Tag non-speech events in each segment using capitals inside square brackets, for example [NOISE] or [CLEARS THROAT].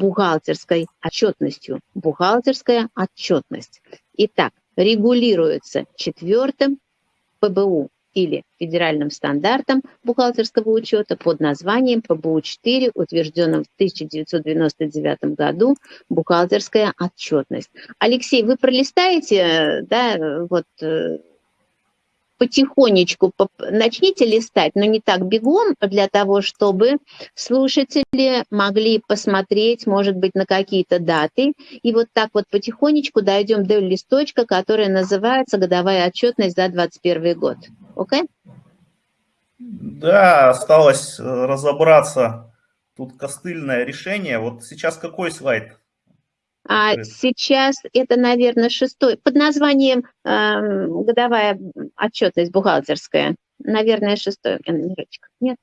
бухгалтерской отчетностью. Бухгалтерская отчетность. Итак, регулируется четвертым ПБУ или федеральным стандартом бухгалтерского учета под названием ПБУ-4, утвержденным в 1999 году, бухгалтерская отчетность. Алексей, вы пролистаете, да, вот э, потихонечку начните листать, но не так бегом, для того, чтобы слушатели могли посмотреть, может быть, на какие-то даты. И вот так вот потихонечку дойдем до листочка, который называется «Годовая отчетность за 2021 год». Окей? Да, осталось э, разобраться. Тут костыльное решение. Вот сейчас какой слайд? А сейчас это, наверное, шестой, под названием э, годовая отчетность бухгалтерская. Наверное, шестой номерочек. Нет?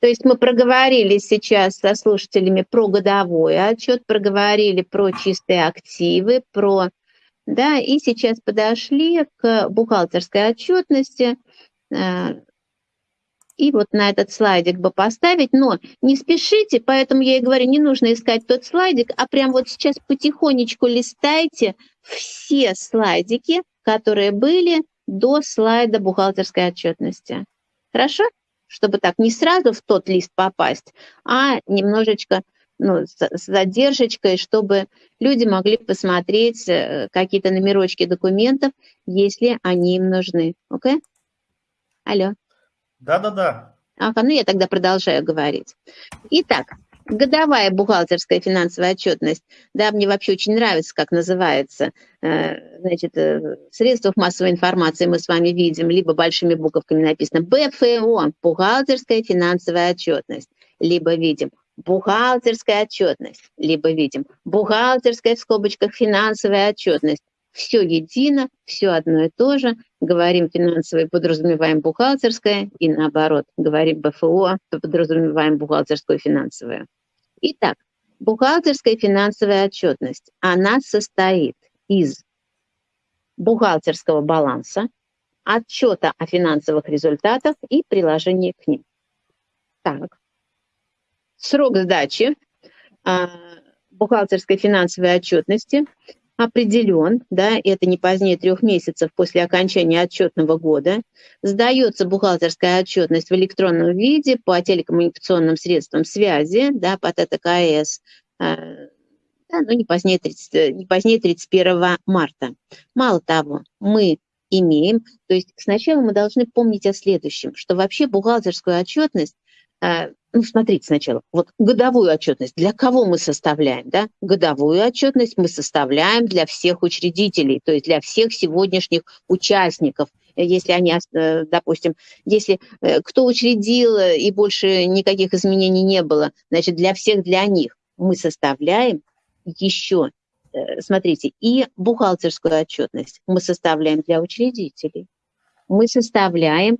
То есть мы проговорили сейчас со слушателями про годовой отчет, проговорили про чистые активы, про... Да, и сейчас подошли к бухгалтерской отчетности, э, и вот на этот слайдик бы поставить, но не спешите, поэтому я и говорю, не нужно искать тот слайдик, а прям вот сейчас потихонечку листайте все слайдики, которые были до слайда бухгалтерской отчетности. Хорошо? Чтобы так не сразу в тот лист попасть, а немножечко ну, с задержкой, чтобы люди могли посмотреть э, какие-то номерочки документов, если они им нужны. Окей? Okay? Алло. Да-да-да. Ага, ну я тогда продолжаю говорить. Итак, годовая бухгалтерская финансовая отчетность. Да, мне вообще очень нравится, как называется. Э, значит, э, в средствах массовой информации мы с вами видим, либо большими буковками написано БФО, бухгалтерская финансовая отчетность, либо видим бухгалтерская отчетность, либо видим бухгалтерская в скобочках финансовая отчетность все едино, все одно и то же. Говорим финансовое, подразумеваем бухгалтерское, и наоборот, говорим БФО, подразумеваем бухгалтерскую финансовую. Итак, бухгалтерская финансовая отчетность, она состоит из бухгалтерского баланса, отчета о финансовых результатах и приложения к ним. Так. Срок сдачи а, бухгалтерской финансовой отчетности определен, да, это не позднее трех месяцев после окончания отчетного года, сдается бухгалтерская отчетность в электронном виде по телекоммуникационным средствам связи, да, по ТТКС, э, да, ну, не позднее, 30, не позднее 31 марта. Мало того, мы имеем, то есть сначала мы должны помнить о следующем, что вообще бухгалтерскую отчетность э, ну, смотрите сначала, вот годовую отчетность, для кого мы составляем, да? Годовую отчетность мы составляем для всех учредителей, то есть для всех сегодняшних участников, если они, э, допустим, если э, кто учредил э, и больше никаких изменений не было, значит, для всех, для них мы составляем еще, смотрите, и бухгалтерскую отчетность мы составляем для учредителей. Мы составляем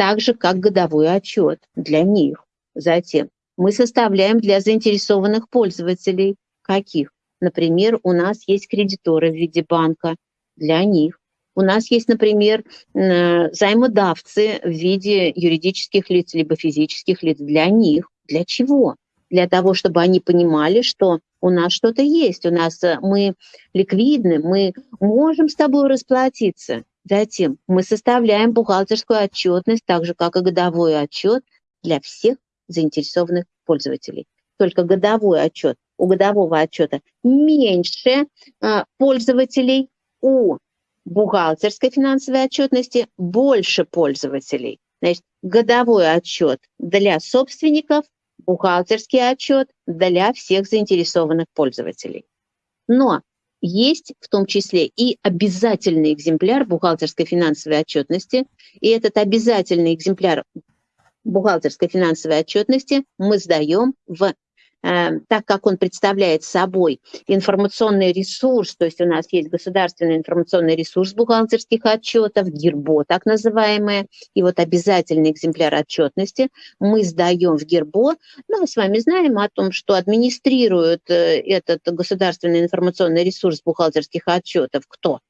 так же, как годовой отчет для них. Затем мы составляем для заинтересованных пользователей. Каких? Например, у нас есть кредиторы в виде банка для них. У нас есть, например, займодавцы в виде юридических лиц либо физических лиц для них. Для чего? Для того, чтобы они понимали, что у нас что-то есть, у нас э, мы ликвидны, мы можем с тобой расплатиться. Затем мы составляем бухгалтерскую отчетность, так же как и годовой отчет для всех заинтересованных пользователей. Только годовой отчет. У годового отчета меньше а, пользователей, у бухгалтерской финансовой отчетности больше пользователей. Значит, годовой отчет для собственников, бухгалтерский отчет для всех заинтересованных пользователей. Но есть в том числе и обязательный экземпляр бухгалтерской финансовой отчетности, и этот обязательный экземпляр бухгалтерской финансовой отчетности мы сдаем в так как он представляет собой информационный ресурс, то есть у нас есть государственный информационный ресурс бухгалтерских отчетов, ГИРБО так называемое, и вот обязательный экземпляр отчетности мы сдаем в ГИРБО. Ну, мы с вами знаем о том, что администрирует э, этот государственный информационный ресурс бухгалтерских отчетов кто?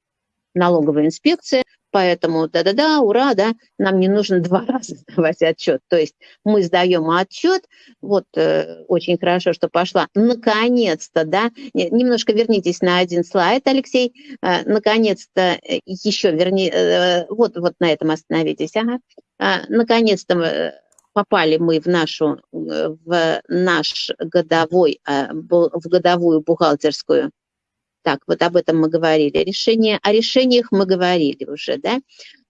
Налоговая инспекция, поэтому да-да-да, ура, да, нам не нужно два [LAUGHS] раза сдавать отчет. То есть мы сдаем отчет, вот э, очень хорошо, что пошла, наконец-то, да, немножко вернитесь на один слайд, Алексей, э, наконец-то э, еще верни, э, вот, вот на этом остановитесь, ага, э, наконец-то э, попали мы в нашу, э, в наш годовой, в годовую бухгалтерскую так, вот об этом мы говорили. Решение, о решениях мы говорили уже, да?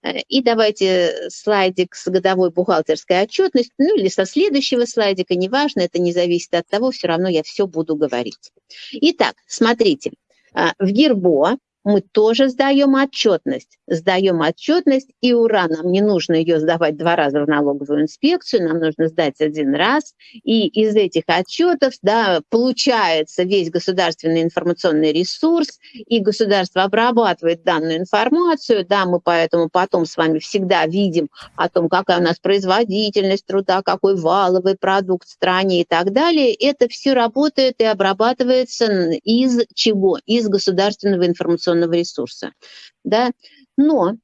Э, и давайте слайдик с годовой бухгалтерской отчетностью, ну или со следующего слайдика, неважно, это не зависит от того, все равно я все буду говорить. Итак, смотрите, в Гербо мы тоже сдаем отчетность. Сдаем отчетность, и ура, нам не нужно ее сдавать два раза в налоговую инспекцию, нам нужно сдать один раз. И из этих отчетов да, получается весь государственный информационный ресурс, и государство обрабатывает данную информацию. Да, мы поэтому потом с вами всегда видим о том, какая у нас производительность труда, какой валовый продукт в стране и так далее. Это все работает и обрабатывается из чего? Из государственного информационного информационного ресурса. Да? Но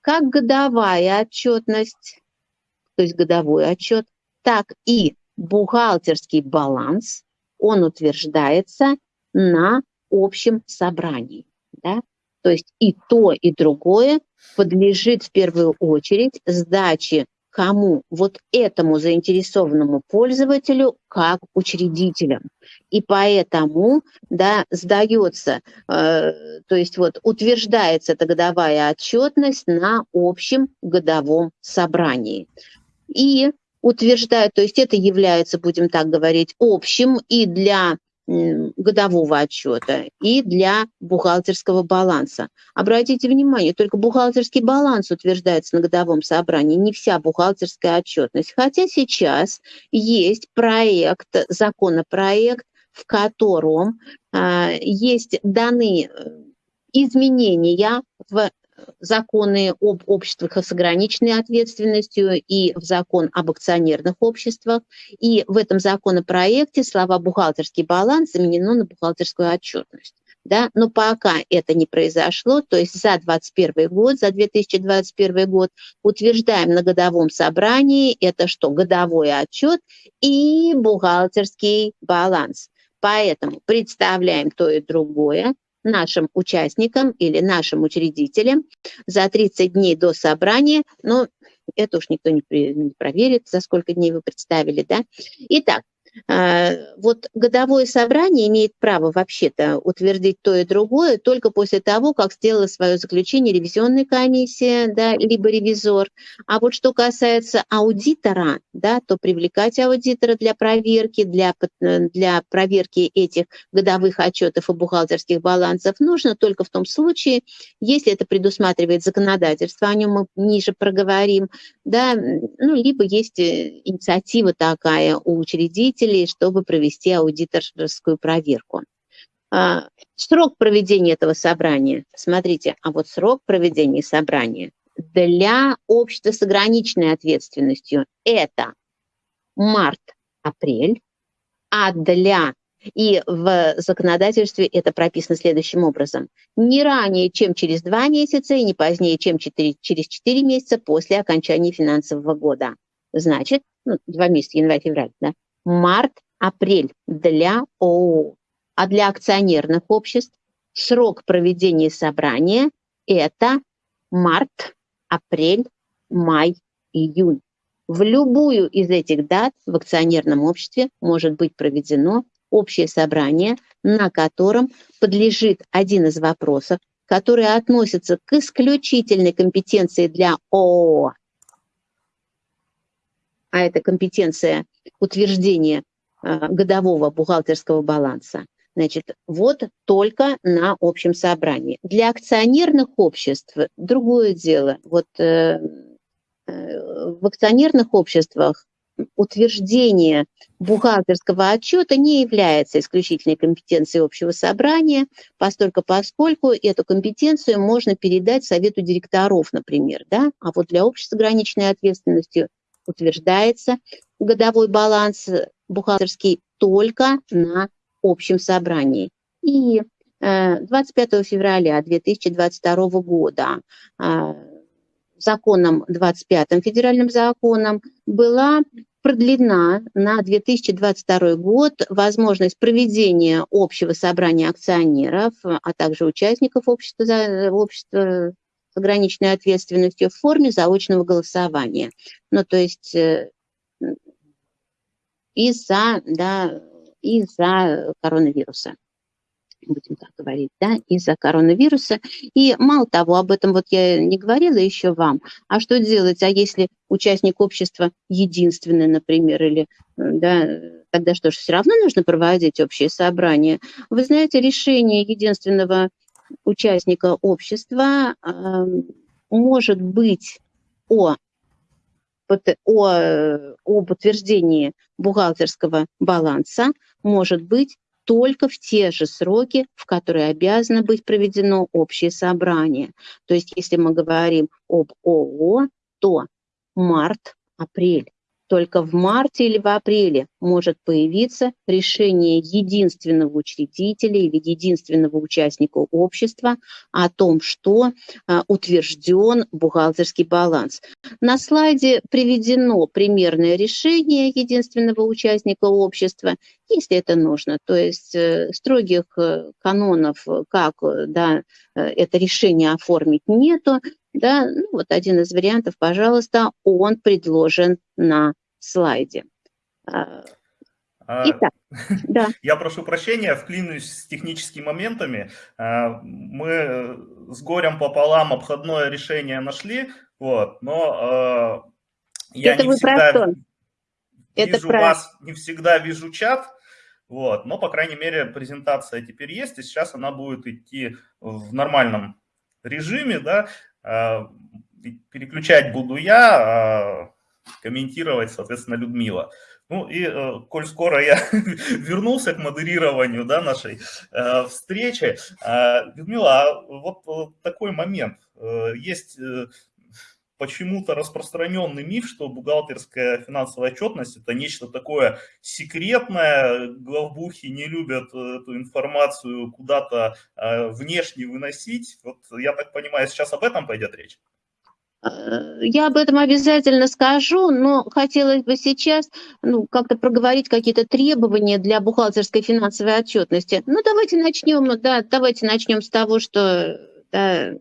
как годовая отчетность, то есть годовой отчет, так и бухгалтерский баланс, он утверждается на общем собрании. Да? То есть и то, и другое подлежит в первую очередь сдаче кому? Вот этому заинтересованному пользователю как учредителям. И поэтому да, сдается, э, то есть вот утверждается эта годовая отчетность на общем годовом собрании. И утверждают, то есть это является, будем так говорить, общим и для годового отчета и для бухгалтерского баланса. Обратите внимание, только бухгалтерский баланс утверждается на годовом собрании, не вся бухгалтерская отчетность. Хотя сейчас есть проект, законопроект, в котором э, есть даны э, изменения в законы об обществах с ограниченной ответственностью и в закон об акционерных обществах. И в этом законопроекте слова «бухгалтерский баланс» заменено на «бухгалтерскую отчетность». Да? Но пока это не произошло, то есть за 2021 год, за 2021 год утверждаем на годовом собрании это что? Годовой отчет и бухгалтерский баланс. Поэтому представляем то и другое, нашим участникам или нашим учредителям за 30 дней до собрания, но это уж никто не, проверит, за сколько дней вы представили, да. Итак, вот годовое собрание имеет право вообще-то утвердить то и другое только после того, как сделала свое заключение ревизионная комиссия, да, либо ревизор. А вот что касается аудитора, да, то привлекать аудитора для проверки, для, для проверки этих годовых отчетов и бухгалтерских балансов нужно только в том случае, если это предусматривает законодательство, о нем мы ниже проговорим, да, ну, либо есть э, инициатива такая у учредителей, руководителей, чтобы провести аудиторскую проверку. А, срок проведения этого собрания. Смотрите, а вот срок проведения собрания для общества с ограниченной ответственностью это март-апрель, а для и в законодательстве это прописано следующим образом. Не ранее, чем через два месяца и не позднее, чем 4, через 4 месяца после окончания финансового года. Значит, ну, два месяца, январь-февраль, да, март-апрель для ООО. А для акционерных обществ срок проведения собрания – это март, апрель, май, июнь. В любую из этих дат в акционерном обществе может быть проведено общее собрание, на котором подлежит один из вопросов, который относится к исключительной компетенции для ООО а это компетенция утверждения а, годового бухгалтерского баланса, значит, вот только на общем собрании. Для акционерных обществ другое дело. Вот э, э, в акционерных обществах утверждение бухгалтерского отчета не является исключительной компетенцией общего собрания, поскольку, поскольку эту компетенцию можно передать Совету директоров, например. Да? А вот для общества с ограниченной ответственностью утверждается годовой баланс бухгалтерский только на общем собрании. И 25 э, февраля 2022 года а, законом 25 федеральным законом была продлена на 2022 год возможность проведения общего собрания акционеров, а также участников общества, общества ограниченной ответственностью в форме заочного голосования. Ну, то есть э, из-за да, из-за коронавируса будем так говорить, да, из-за коронавируса. И мало того, об этом вот я не говорила еще вам, а что делать, а если участник общества единственный, например, или, да, тогда что ж, все равно нужно проводить общее собрание. Вы знаете, решение единственного участника общества э, может быть о о, об утверждении бухгалтерского баланса может быть только в те же сроки, в которые обязано быть проведено общее собрание. То есть если мы говорим об ООО, то март-апрель. Только в марте или в апреле может появиться решение единственного учредителя или единственного участника общества о том, что а, утвержден бухгалтерский баланс. На слайде приведено примерное решение единственного участника общества, если это нужно. То есть э, строгих э, канонов, как да, э, это решение оформить, нету. Да, ну, вот один из вариантов, пожалуйста, он предложен на слайде. А, а, Итак, [LAUGHS] да. Я прошу прощения, вклинусь с техническими моментами. А, мы с горем пополам обходное решение нашли, вот, но я Это не всегда вижу Это вас, не всегда вижу чат, вот, но, по крайней мере, презентация теперь есть, и сейчас она будет идти в нормальном режиме, да, переключать буду я, а комментировать, соответственно, Людмила. Ну и, э, коль скоро я [LAUGHS] вернулся к модерированию да, нашей э, встречи, э, Людмила, а вот э, такой момент. Э, есть э, почему-то распространенный миф, что бухгалтерская финансовая отчетность – это нечто такое секретное, главбухи не любят эту информацию куда-то э, внешне выносить. Вот я так понимаю, сейчас об этом пойдет речь? Э, я об этом обязательно скажу, но хотелось бы сейчас ну, как-то проговорить какие-то требования для бухгалтерской финансовой отчетности. Ну, давайте начнем, да, давайте начнем с того, что, да,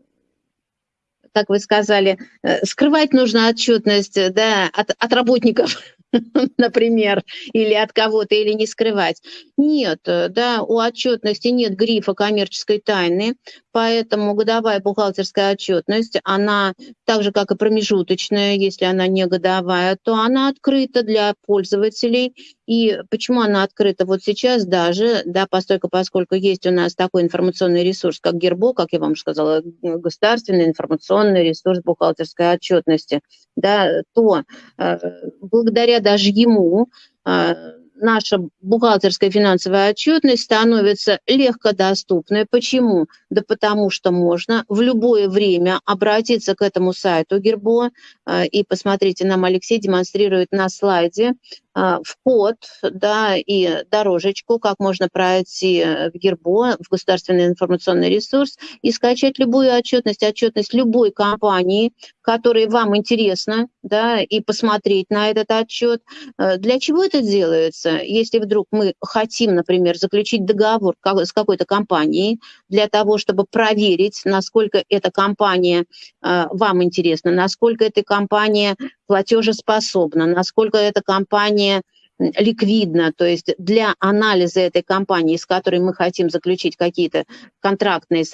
как вы сказали, э, скрывать нужно отчетность да, от, от работников [LAUGHS] например, или от кого-то, или не скрывать. Нет, э, да, у отчетности нет грифа коммерческой тайны, поэтому годовая бухгалтерская отчетность, она так же, как и промежуточная, если она не годовая, то она открыта для пользователей. И почему она открыта вот сейчас даже, да, постольку, поскольку есть у нас такой информационный ресурс, как Гербо, как я вам уже сказала, государственный информационный ресурс бухгалтерской отчетности, да, то э, благодаря даже ему э, наша бухгалтерская финансовая отчетность становится легкодоступной. Почему? Да потому что можно в любое время обратиться к этому сайту Гербо, э, и посмотрите, нам Алексей демонстрирует на слайде а, в код да, и дорожечку, как можно пройти в Гербо, в государственный информационный ресурс, и скачать любую отчетность, отчетность любой компании, которая вам интересна, да, и посмотреть на этот отчет. Э, для чего это делается? Если вдруг мы хотим, например, заключить договор с какой-то компанией для того, чтобы проверить, насколько эта компания э, вам интересна, насколько эта компания платежеспособна, насколько эта компания ликвидна, то есть для анализа этой компании, с которой мы хотим заключить какие-то контрактные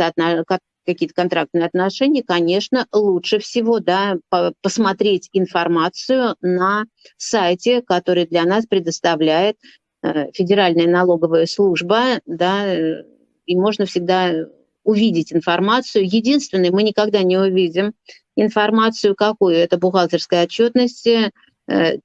какие-то контрактные отношения, конечно, лучше всего да, посмотреть информацию на сайте, который для нас предоставляет э, Федеральная налоговая служба, да, и можно всегда увидеть информацию. Единственное, мы никогда не увидим информацию какую? Это бухгалтерская отчетность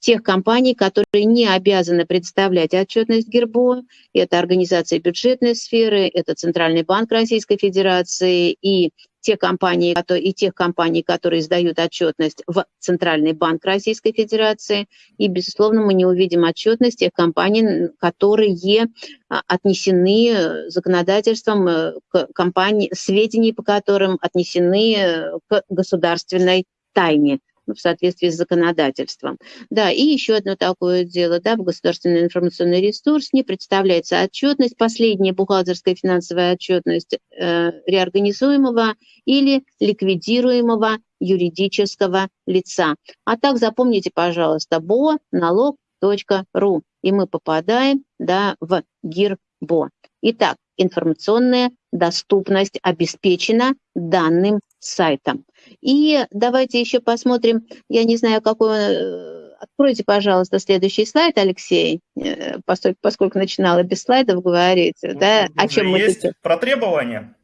тех компаний, которые не обязаны представлять отчетность ГИРБО. Это организации бюджетной сферы, это Центральный банк Российской Федерации и те компании, и тех компаний, которые сдают отчетность в Центральный банк Российской Федерации. И, безусловно, мы не увидим отчетность тех компаний, которые а, отнесены законодательством э, к компании, сведений по которым отнесены э, к государственной тайне, в соответствии с законодательством. Да, и еще одно такое дело, да, в государственный информационный ресурс не представляется отчетность, последняя бухгалтерская финансовая отчетность э, реорганизуемого или ликвидируемого юридического лица. А так запомните, пожалуйста, БО налог.ру, и мы попадаем да, в ГИРБО. Итак, информационная доступность обеспечена данным сайтом. И давайте еще посмотрим, я не знаю, какой... Э, откройте, пожалуйста, следующий слайд, Алексей, э, поскольку, начинала без слайдов говорить. Ну, да, о чем мы есть про требования.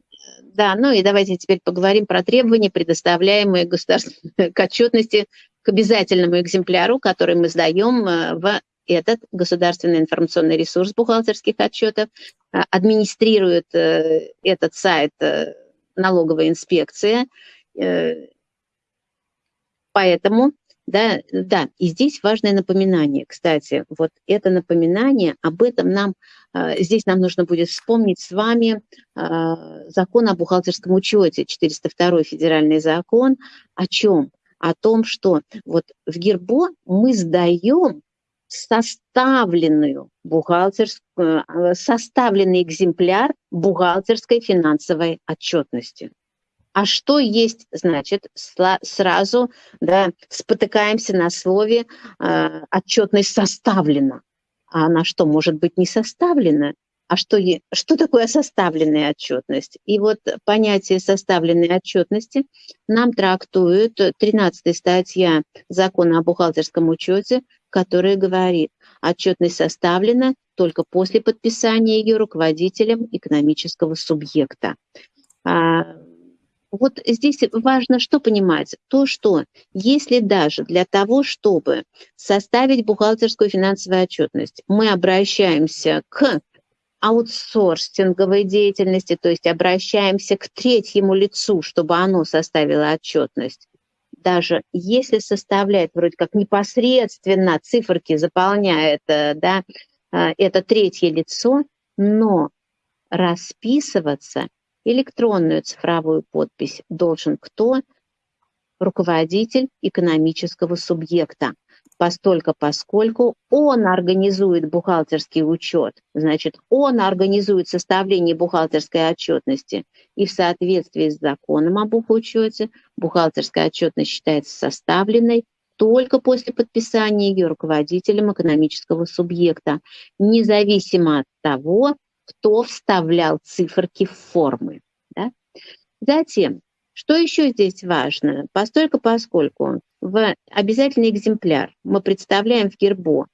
Да, ну и давайте теперь поговорим про требования, предоставляемые государственной к отчетности к обязательному экземпляру, который мы сдаем э, в этот государственный информационный ресурс бухгалтерских отчетов, администрирует этот сайт налоговая инспекция. Э, поэтому, да, да, и здесь важное напоминание, кстати, вот это напоминание, об этом нам, э, здесь нам нужно будет вспомнить с вами э, закон о бухгалтерском учете, 402 федеральный закон, о чем? О том, что вот в ГИРБО мы сдаем составленную бухгалтерскую, э, составленный экземпляр бухгалтерской финансовой отчетности. А что есть, значит, сразу да, спотыкаемся на слове э, отчетность составлена. А она что, может быть не составлена? А что, что такое составленная отчетность? И вот понятие составленной отчетности нам трактует 13 статья закона о бухгалтерском учете, которая говорит, отчетность составлена только после подписания ее руководителем экономического субъекта. А, вот здесь важно что понимать? То, что если даже для того, чтобы составить бухгалтерскую финансовую отчетность, мы обращаемся к аутсорсинговой деятельности, то есть обращаемся к третьему лицу, чтобы оно составило отчетность, даже если составляет вроде как непосредственно циферки заполняет э, да, э, это третье лицо, но расписываться электронную цифровую подпись должен кто? Руководитель экономического субъекта постолько поскольку он организует бухгалтерский учет, значит, он организует составление бухгалтерской отчетности. И в соответствии с законом об бухучете бухгалтерская отчетность считается составленной только после подписания ее руководителем экономического субъекта, независимо от того, кто вставлял циферки в формы. Да? Затем, что еще здесь важно? Постольку поскольку в обязательный экземпляр мы представляем в ГИРБО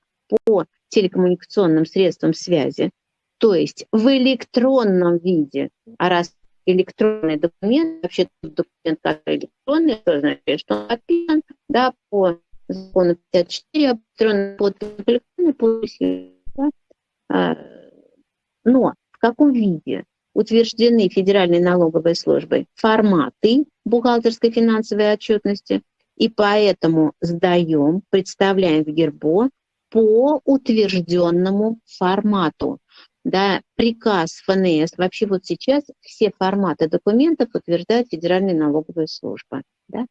по телекоммуникационным средствам связи, то есть в электронном виде, а раз электронный документ, вообще документ, который электронный, то значит, что он подписан, да, по закону 54 об электронной электронной подписи, да, а, но в каком виде утверждены Федеральной налоговой службой форматы бухгалтерской финансовой отчетности, и поэтому сдаем, представляем в ГИРБО по утвержденному формату. Да, приказ ФНС, вообще вот сейчас все форматы документов утверждает Федеральная налоговая служба. Да?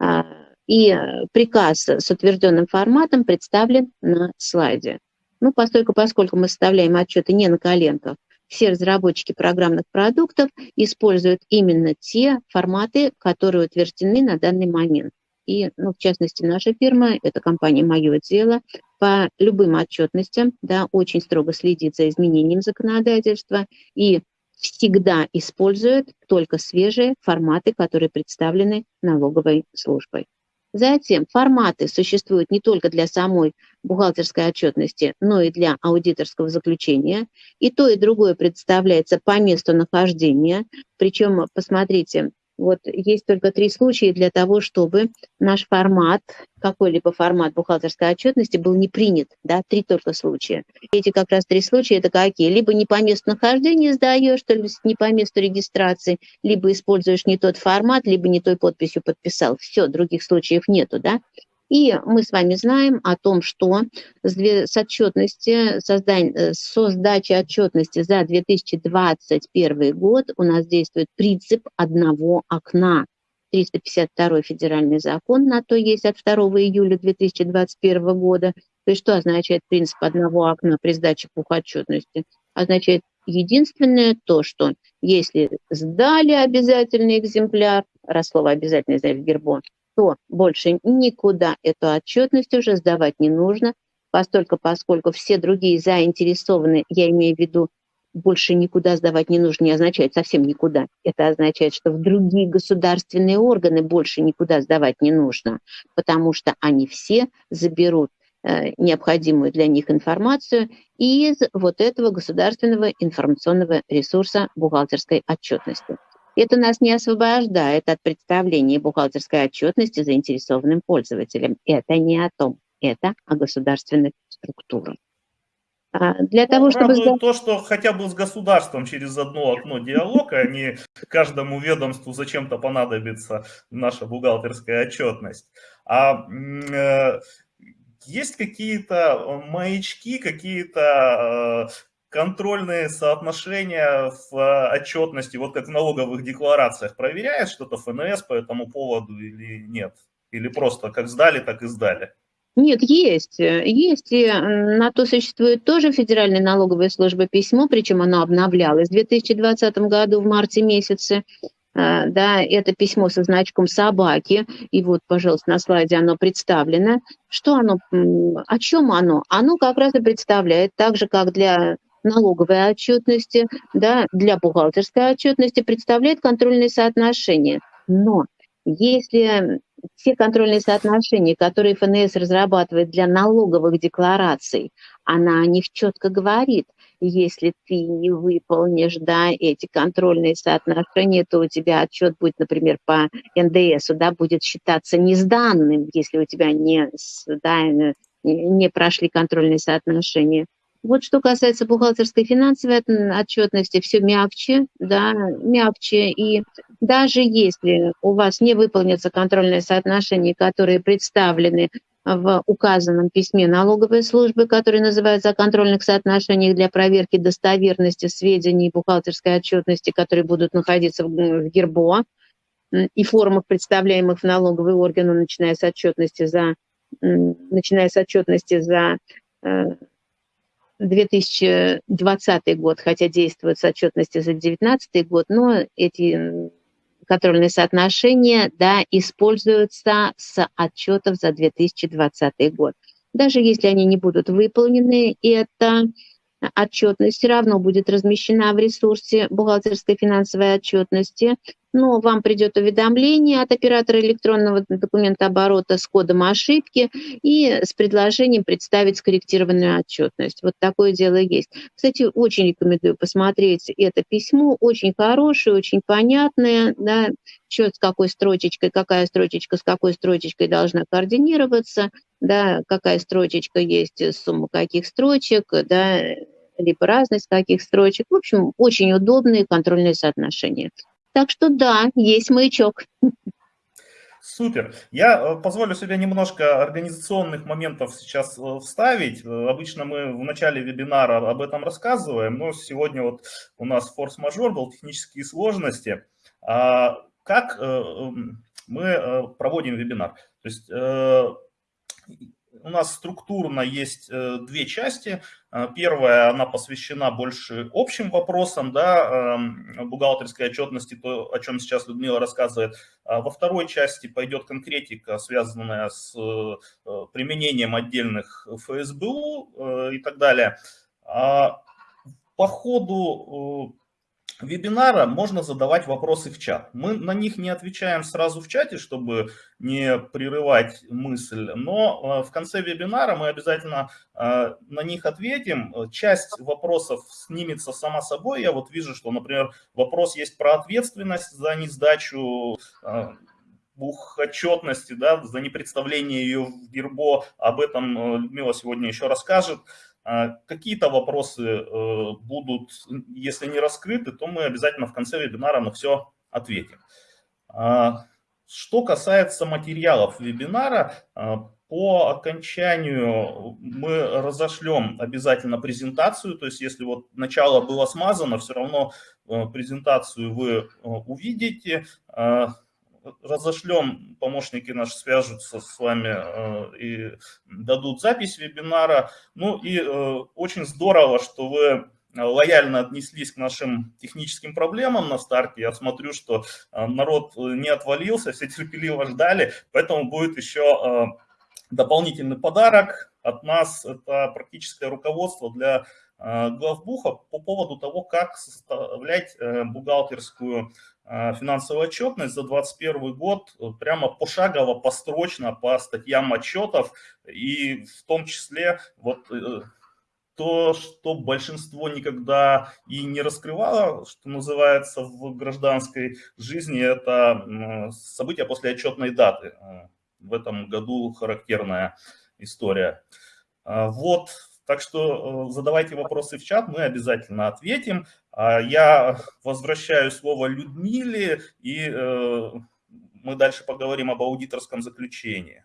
А, и приказ с утвержденным форматом представлен на слайде. Ну, поскольку, поскольку мы составляем отчеты не на коленках, все разработчики программных продуктов используют именно те форматы, которые утверждены на данный момент. И, ну, в частности, наша фирма, это компания «Мое дело», по любым отчетностям да, очень строго следит за изменением законодательства и всегда использует только свежие форматы, которые представлены налоговой службой. Затем форматы существуют не только для самой бухгалтерской отчетности, но и для аудиторского заключения. И то, и другое представляется по месту нахождения. Причем, посмотрите, вот есть только три случая для того, чтобы наш формат, какой-либо формат бухгалтерской отчетности был не принят. Да, три только случая. Эти как раз три случая это какие? Либо не по месту нахождения сдаешь, то есть не по месту регистрации, либо используешь не тот формат, либо не той подписью подписал. Все, других случаев нету, да? И мы с вами знаем о том, что с отчетности, создань, э, со сдачи отчетности за 2021 год у нас действует принцип одного окна. 352 федеральный закон на то есть от 2 июля 2021 года. То есть что означает принцип одного окна при сдаче отчетности? Означает единственное то, что если сдали обязательный экземпляр, раз слово обязательный в гербо, то больше никуда эту отчетность уже сдавать не нужно, постольку, поскольку все другие заинтересованы, я имею в виду больше никуда сдавать не нужно, не означает совсем никуда. Это означает, что в другие государственные органы больше никуда сдавать не нужно, потому что они все заберут э, необходимую для них информацию из вот этого государственного информационного ресурса бухгалтерской отчетности. Это нас не освобождает от представления бухгалтерской отчетности заинтересованным пользователям. Это не о том, это о государственных структурах. А, для ну, того, чтобы... То, что хотя бы с государством через одно окно диалог, а не каждому ведомству зачем-то понадобится наша бухгалтерская отчетность. А э, есть какие-то маячки, какие-то э, контрольные соотношения в отчетности, вот как в налоговых декларациях, проверяет что-то ФНС по этому поводу или нет? Или просто как сдали, так и сдали? Нет, есть. Э, есть, и на то существует тоже Федеральная налоговая служба письмо, причем оно обновлялось в 2020 году в марте месяце. А, да, это письмо со значком собаки, и вот, пожалуйста, на слайде оно представлено. Что оно, о чем оно? Оно как раз и представляет, так же, как для налоговой отчетности, да, для бухгалтерской отчетности, представляет контрольные соотношения. Но если все контрольные соотношения, которые ФНС разрабатывает для налоговых деклараций, она о них четко говорит. Если ты не выполнишь да, эти контрольные соотношения, то у тебя отчет будет, например, по НДС, да, будет считаться несданным, если у тебя не, да, не прошли контрольные соотношения. Вот что касается бухгалтерской финансовой отчетности, все мягче, да, мягче. И даже если у вас не выполнятся контрольные соотношения, которые представлены в указанном письме налоговой службы, который называется о контрольных соотношениях для проверки достоверности сведений бухгалтерской отчетности, которые будут находиться в ГИРБО и формах, представляемых в налоговый орган, начиная с отчетности за, начиная с отчетности за э, 2020 год, хотя действует с отчетности за 2019 год, но эти контрольные соотношения да, используются с отчетов за 2020 год. Даже если они не будут выполнены, это отчетность все равно будет размещена в ресурсе бухгалтерской финансовой отчетности, но вам придет уведомление от оператора электронного документа оборота с кодом ошибки и с предложением представить скорректированную отчетность. Вот такое дело есть. Кстати, очень рекомендую посмотреть это письмо, очень хорошее, очень понятное, да, что с какой строчечкой, какая строчечка с какой строчечкой должна координироваться, да, какая строчечка есть, сумма каких строчек, да, либо разность каких строчек. В общем, очень удобные контрольные соотношения. Так что да, есть маячок. Супер. Я э, позволю себе немножко организационных моментов сейчас э, вставить. Э, обычно мы в начале вебинара об этом рассказываем, но сегодня вот у нас форс-мажор был, технические сложности. А как эм, мы проводим вебинар? То есть у нас структурно есть э, две части. Э, первая, она посвящена больше общим вопросам, да, эм, бухгалтерской отчетности, то, о чем сейчас Людмила рассказывает. А во второй части пойдет конкретика, связанная с э, применением отдельных ФСБУ и так далее. А по ходу вебинара можно задавать вопросы в чат. Мы на них не отвечаем сразу в чате, чтобы не прерывать мысль, но э, в конце вебинара мы обязательно э, на них ответим. Часть вопросов снимется сама собой. Я вот вижу, что, например, вопрос есть про ответственность за несдачу э, бухотчетности, да, за непредставление ее в ГИРБО. Об этом Людмила сегодня еще расскажет. А какие-то вопросы э, будут, если не раскрыты, то мы обязательно в конце вебинара на все ответим. А, что касается материалов вебинара, а, по окончанию мы разошлем обязательно презентацию, то есть если вот начало было смазано, все равно э, презентацию вы э, увидите. Разошлем, помощники наши свяжутся с вами и дадут запись вебинара. Ну и очень здорово, что вы лояльно отнеслись к нашим техническим проблемам на старте. Я смотрю, что народ не отвалился, [LAUGHS] все терпеливо ждали, поэтому будет еще дополнительный подарок от нас. Это практическое руководство для Э, главбуха по поводу того, как составлять э, бухгалтерскую э, финансовую отчетность за 2021 год прямо пошагово, построчно по статьям отчетов и в том числе вот то, что большинство никогда и не раскрывало, что называется в гражданской жизни, это события после отчетной даты. В этом году характерная история. Вот так что э, задавайте вопросы в чат, мы обязательно ответим. А я возвращаю слово Людмиле, и э, мы дальше поговорим об аудиторском заключении.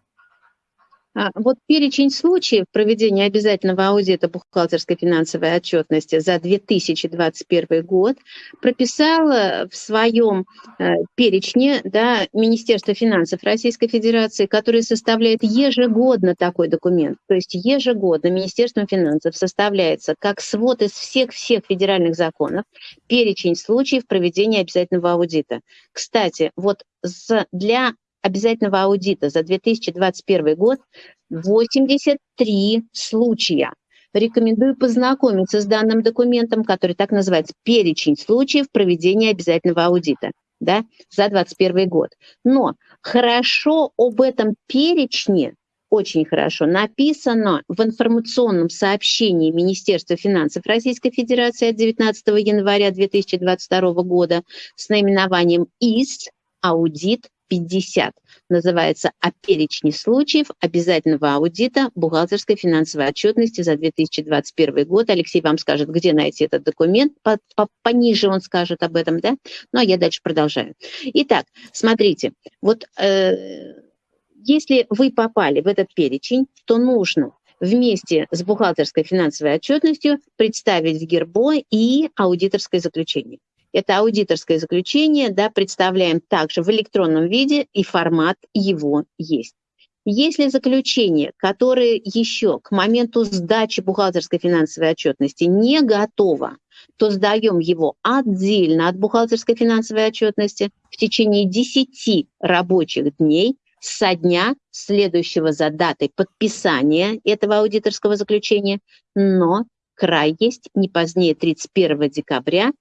А, вот перечень случаев проведения обязательного аудита бухгалтерской финансовой отчетности за 2021 год прописало в своем э, перечне да, Министерство финансов Российской Федерации, который составляет ежегодно такой документ. То есть ежегодно Министерством финансов составляется как свод из всех-всех федеральных законов перечень случаев проведения обязательного аудита. Кстати, вот для обязательного аудита за 2021 год 83 случая. Рекомендую познакомиться с данным документом, который так называется «Перечень случаев проведения обязательного аудита» да, за 2021 год. Но хорошо об этом перечне, очень хорошо, написано в информационном сообщении Министерства финансов Российской Федерации от 19 января 2022 года с наименованием ИС «Аудит 50. Называется «О перечне случаев обязательного аудита бухгалтерской финансовой отчетности за 2021 год». Алексей вам скажет, где найти этот документ. По, по, пониже он скажет об этом, да? Ну, а я дальше продолжаю. Итак, смотрите, вот э, если вы попали в этот перечень, то нужно вместе с бухгалтерской финансовой отчетностью представить в ГИРБО и аудиторское заключение. Это аудиторское заключение, да, представляем также в электронном виде, и формат его есть. Если заключение, которое еще к моменту сдачи бухгалтерской финансовой отчетности не готово, то сдаем его отдельно от бухгалтерской финансовой отчетности в течение 10 рабочих дней со дня следующего за датой подписания этого аудиторского заключения, но край есть не позднее 31 декабря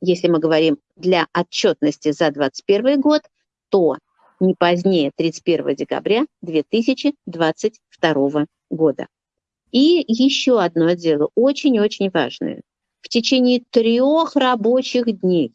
если мы говорим для отчетности за 2021 год, то не позднее 31 декабря 2022 года. И еще одно дело, очень-очень важное. В течение трех рабочих дней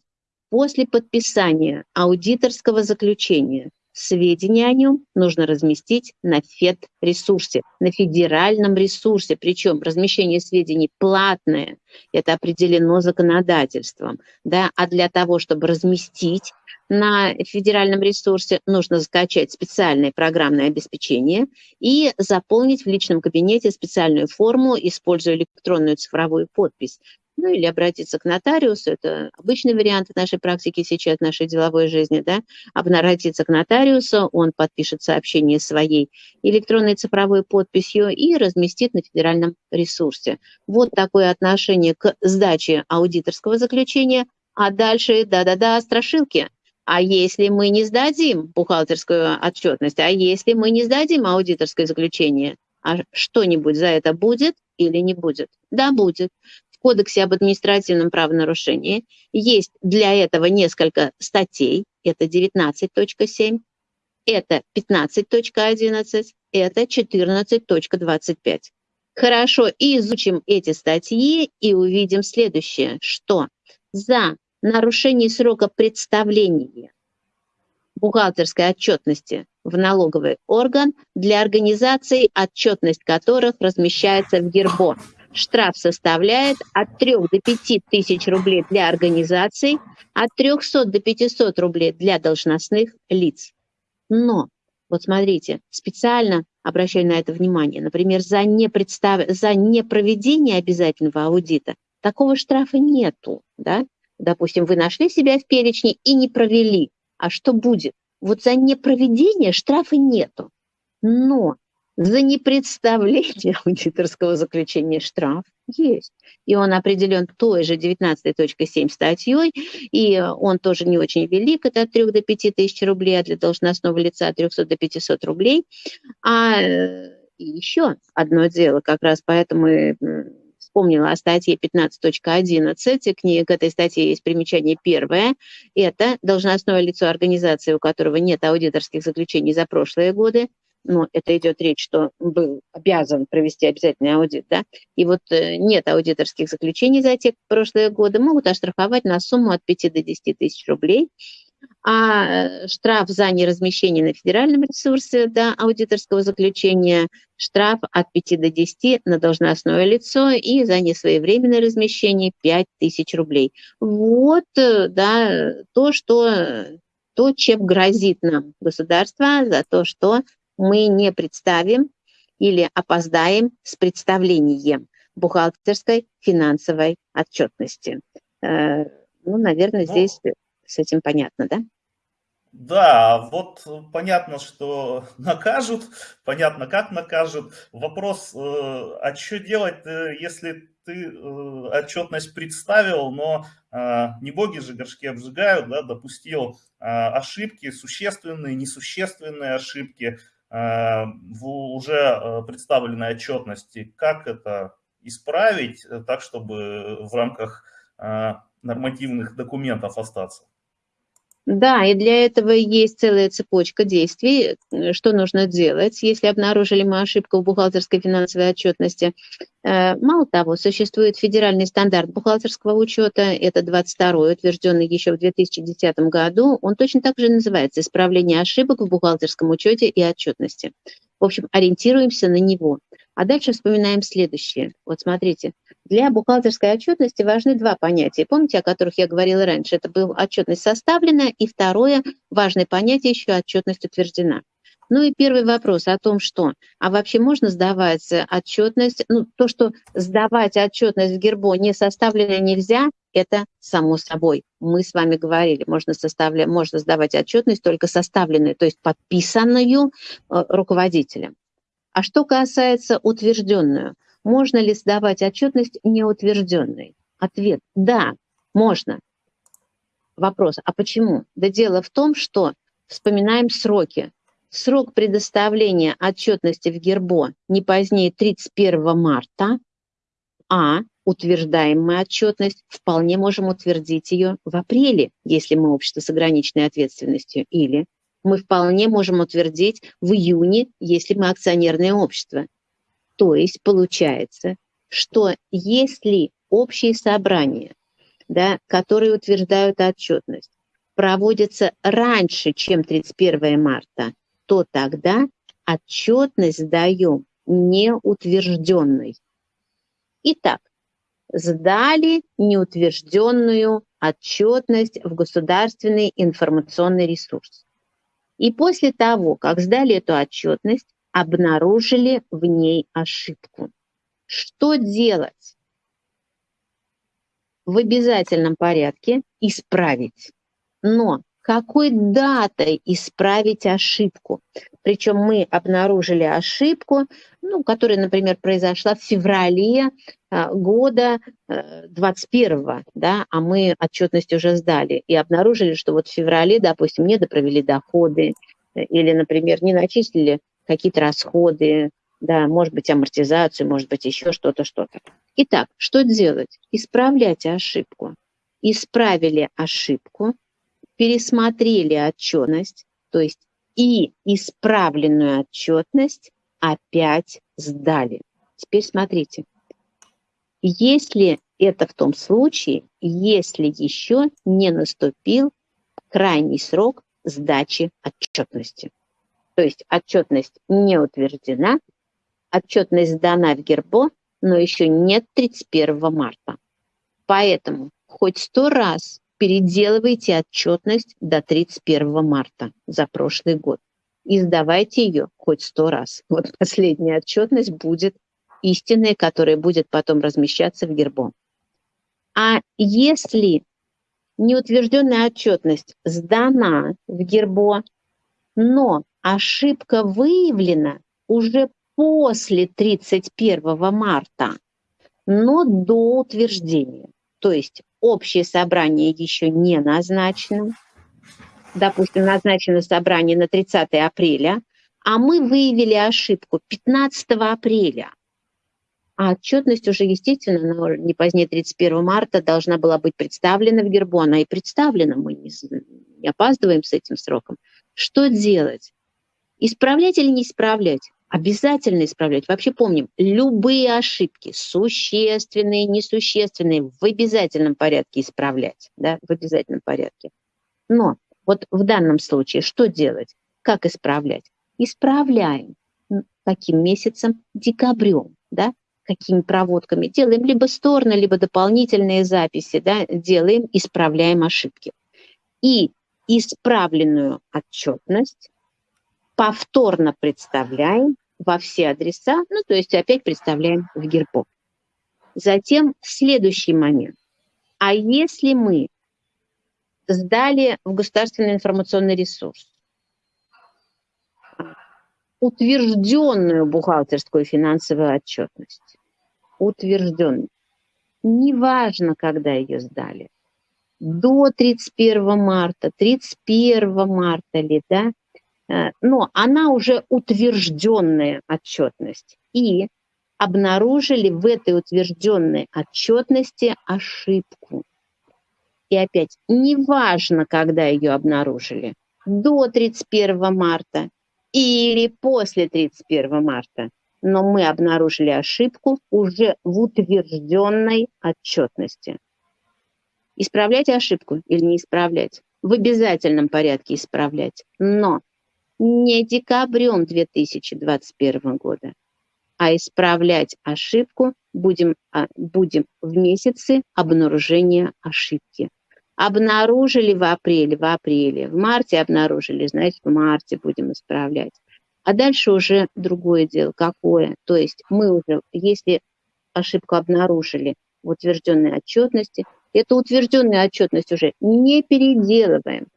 после подписания аудиторского заключения сведения о нем нужно разместить на ФЕД-ресурсе, на федеральном ресурсе. Причем размещение сведений платное, это определено законодательством. Да? А для того, чтобы разместить на федеральном ресурсе, нужно скачать специальное программное обеспечение и заполнить в личном кабинете специальную форму, используя электронную цифровую подпись ну или обратиться к нотариусу, это обычный вариант нашей практики сейчас, нашей деловой жизни, да, обратиться к нотариусу, он подпишет сообщение своей электронной цифровой подписью и разместит на федеральном ресурсе. Вот такое отношение к сдаче аудиторского заключения, а дальше, да-да-да, страшилки. А если мы не сдадим бухгалтерскую отчетность, а если мы не сдадим аудиторское заключение, а что-нибудь за это будет или не будет? Да, будет. Кодексе об административном правонарушении есть для этого несколько статей. Это 19.7, это 15.11, это 14.25. Хорошо, изучим эти статьи и увидим следующее, что за нарушение срока представления бухгалтерской отчетности в налоговый орган для организаций, отчетность которых размещается в ГИРБО штраф составляет от 3 до 5 тысяч рублей для организаций, от 300 до 500 рублей для должностных лиц. Но, вот смотрите, специально обращаю на это внимание, например, за, непредстав... за непроведение обязательного аудита такого штрафа нету. Да? Допустим, вы нашли себя в перечне и не провели. А что будет? Вот за непроведение штрафа нету. Но за непредставление [LAUGHS] аудиторского заключения штраф есть. И он определен той же 19.7 статьей, и он тоже не очень велик, это от 3 до 5 тысяч рублей, а для должностного лица от 300 до 500 рублей. А э, еще одно дело, как раз поэтому вспомнила о статье 15.11. К, к этой статье есть примечание первое. Это должностное лицо организации, у которого нет аудиторских заключений за прошлые годы, ну, это идет речь, что был обязан провести обязательный аудит, да, и вот э, нет аудиторских заключений за те прошлые годы, могут оштрафовать на сумму от 5 до 10 тысяч рублей, а э, штраф за неразмещение на федеральном ресурсе да, аудиторского заключения, штраф от 5 до 10 на должностное лицо и за несвоевременное размещение 5 тысяч рублей. Вот э, да, то, что, то, чем грозит нам государство за то, что мы не представим или опоздаем с представлением бухгалтерской финансовой отчетности. Э, ну, наверное, ну, здесь с этим понятно, да? Да, вот понятно, что [LAUGHS] накажут, понятно, как накажут. Вопрос, э, а что делать, э, если ты отчетность представил, но не боги же горшки обжигают, да, допустил ошибки, существенные, несущественные ошибки, в уже э, представленной отчетности, как это исправить э, так, чтобы в рамках нормативных документов остаться. Да, и для этого есть целая цепочка действий, что нужно делать, если обнаружили мы ошибку в бухгалтерской финансовой отчетности. Мало того, существует федеральный стандарт бухгалтерского учета, это 22-й, утвержденный еще в 2010 году. Он точно так же называется «Исправление ошибок в бухгалтерском учете и отчетности». В общем, ориентируемся на него. А дальше вспоминаем следующее. Вот смотрите, для бухгалтерской отчетности важны два понятия. Помните, о которых я говорила раньше? Это был отчетность составлена, и второе важное понятие еще отчетность утверждена. Ну и первый вопрос о том, что, а вообще можно сдавать отчетность, ну то, что сдавать отчетность в Гербо не составлено нельзя, это само собой. Мы с вами говорили, можно, составлять, можно сдавать отчетность только составленную, то есть подписанную э, руководителем. А что касается утвержденную, можно ли сдавать отчетность неутвержденной? Ответ – да, можно. Вопрос, а почему? Да дело в том, что вспоминаем сроки. Срок предоставления отчетности в ГЕРБО не позднее 31 марта, а утверждаем мы отчетность, вполне можем утвердить ее в апреле, если мы общество с ограниченной ответственностью, или мы вполне можем утвердить в июне, если мы акционерное общество. То есть получается, что если общие собрания, да, которые утверждают отчетность, проводятся раньше, чем 31 марта, то тогда отчетность даем неутвержденной. Итак, сдали неутвержденную отчетность в государственный информационный ресурс. И после того, как сдали эту отчетность, обнаружили в ней ошибку. Что делать? В обязательном порядке исправить. Но какой датой исправить ошибку? Причем мы обнаружили ошибку, ну, которая, например, произошла в феврале а, года 21 э, да, а мы отчетность уже сдали и обнаружили, что вот в феврале, допустим, не допровели доходы э, или, например, не начислили какие-то расходы, да, может быть, амортизацию, может быть, еще что-то, что-то. Итак, что делать? Исправлять ошибку. Исправили ошибку, пересмотрели отчетность, то есть и исправленную отчетность опять сдали. Теперь смотрите. Если это в том случае, если еще не наступил крайний срок сдачи отчетности. То есть отчетность не утверждена, отчетность сдана в Гербо, но еще нет 31 марта. Поэтому хоть сто раз переделывайте отчетность до 31 марта за прошлый год и сдавайте ее хоть сто раз. Вот последняя отчетность будет истинной, которая будет потом размещаться в гербом. А если неутвержденная отчетность сдана в гербо, Но ошибка выявлена уже после 31 марта, но до утверждения. То есть общее собрание еще не назначено. Допустим, назначено собрание на 30 апреля, а мы выявили ошибку 15 апреля. А отчетность уже, естественно, не позднее 31 марта должна была быть представлена в Гербу. Она и представлена, мы не, не опаздываем с этим сроком. Что делать? Исправлять или не исправлять? Обязательно исправлять. Вообще помним, любые ошибки, существенные, несущественные, в обязательном порядке исправлять. Да, в обязательном порядке. Но вот в данном случае что делать? Как исправлять? Исправляем. Каким месяцем? Декабрем. Да? какими проводками. Делаем либо стороны, либо дополнительные записи, да, делаем, исправляем ошибки. И исправленную отчетность повторно представляем во все адреса, ну, то есть опять представляем в гербов. Затем следующий момент. А если мы сдали в государственный информационный ресурс? Утвержденную бухгалтерскую финансовую отчетность, утвержденную, неважно, когда ее сдали, до 31 марта, 31 марта ли, да, но она уже утвержденная отчетность. И обнаружили в этой утвержденной отчетности ошибку. И опять, неважно, когда ее обнаружили, до 31 марта или после 31 марта, но мы обнаружили ошибку уже в утвержденной отчетности. Исправлять ошибку или не исправлять? В обязательном порядке исправлять, но не декабрем 2021 года, а исправлять ошибку будем, а, будем в месяце обнаружения ошибки. Обнаружили в апреле, в апреле, в марте обнаружили, значит, в марте будем исправлять. А дальше уже другое дело, какое. То есть мы уже, если ошибку обнаружили в утвержденной отчетности, эту утвержденную отчетность уже не переделываем.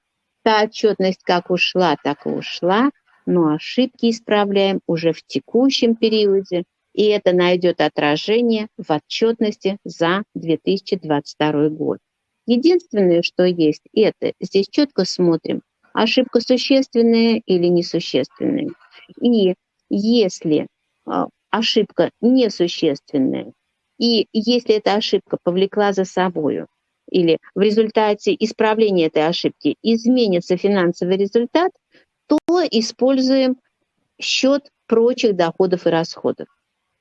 Та отчетность как ушла, так и ушла, но ошибки исправляем уже в текущем периоде, и это найдет отражение в отчетности за 2022 год. Единственное, что есть, это здесь четко смотрим, ошибка существенная или несущественная. И если а, ошибка несущественная, и если эта ошибка повлекла за собой, или в результате исправления этой ошибки изменится финансовый результат, то используем счет прочих доходов и расходов.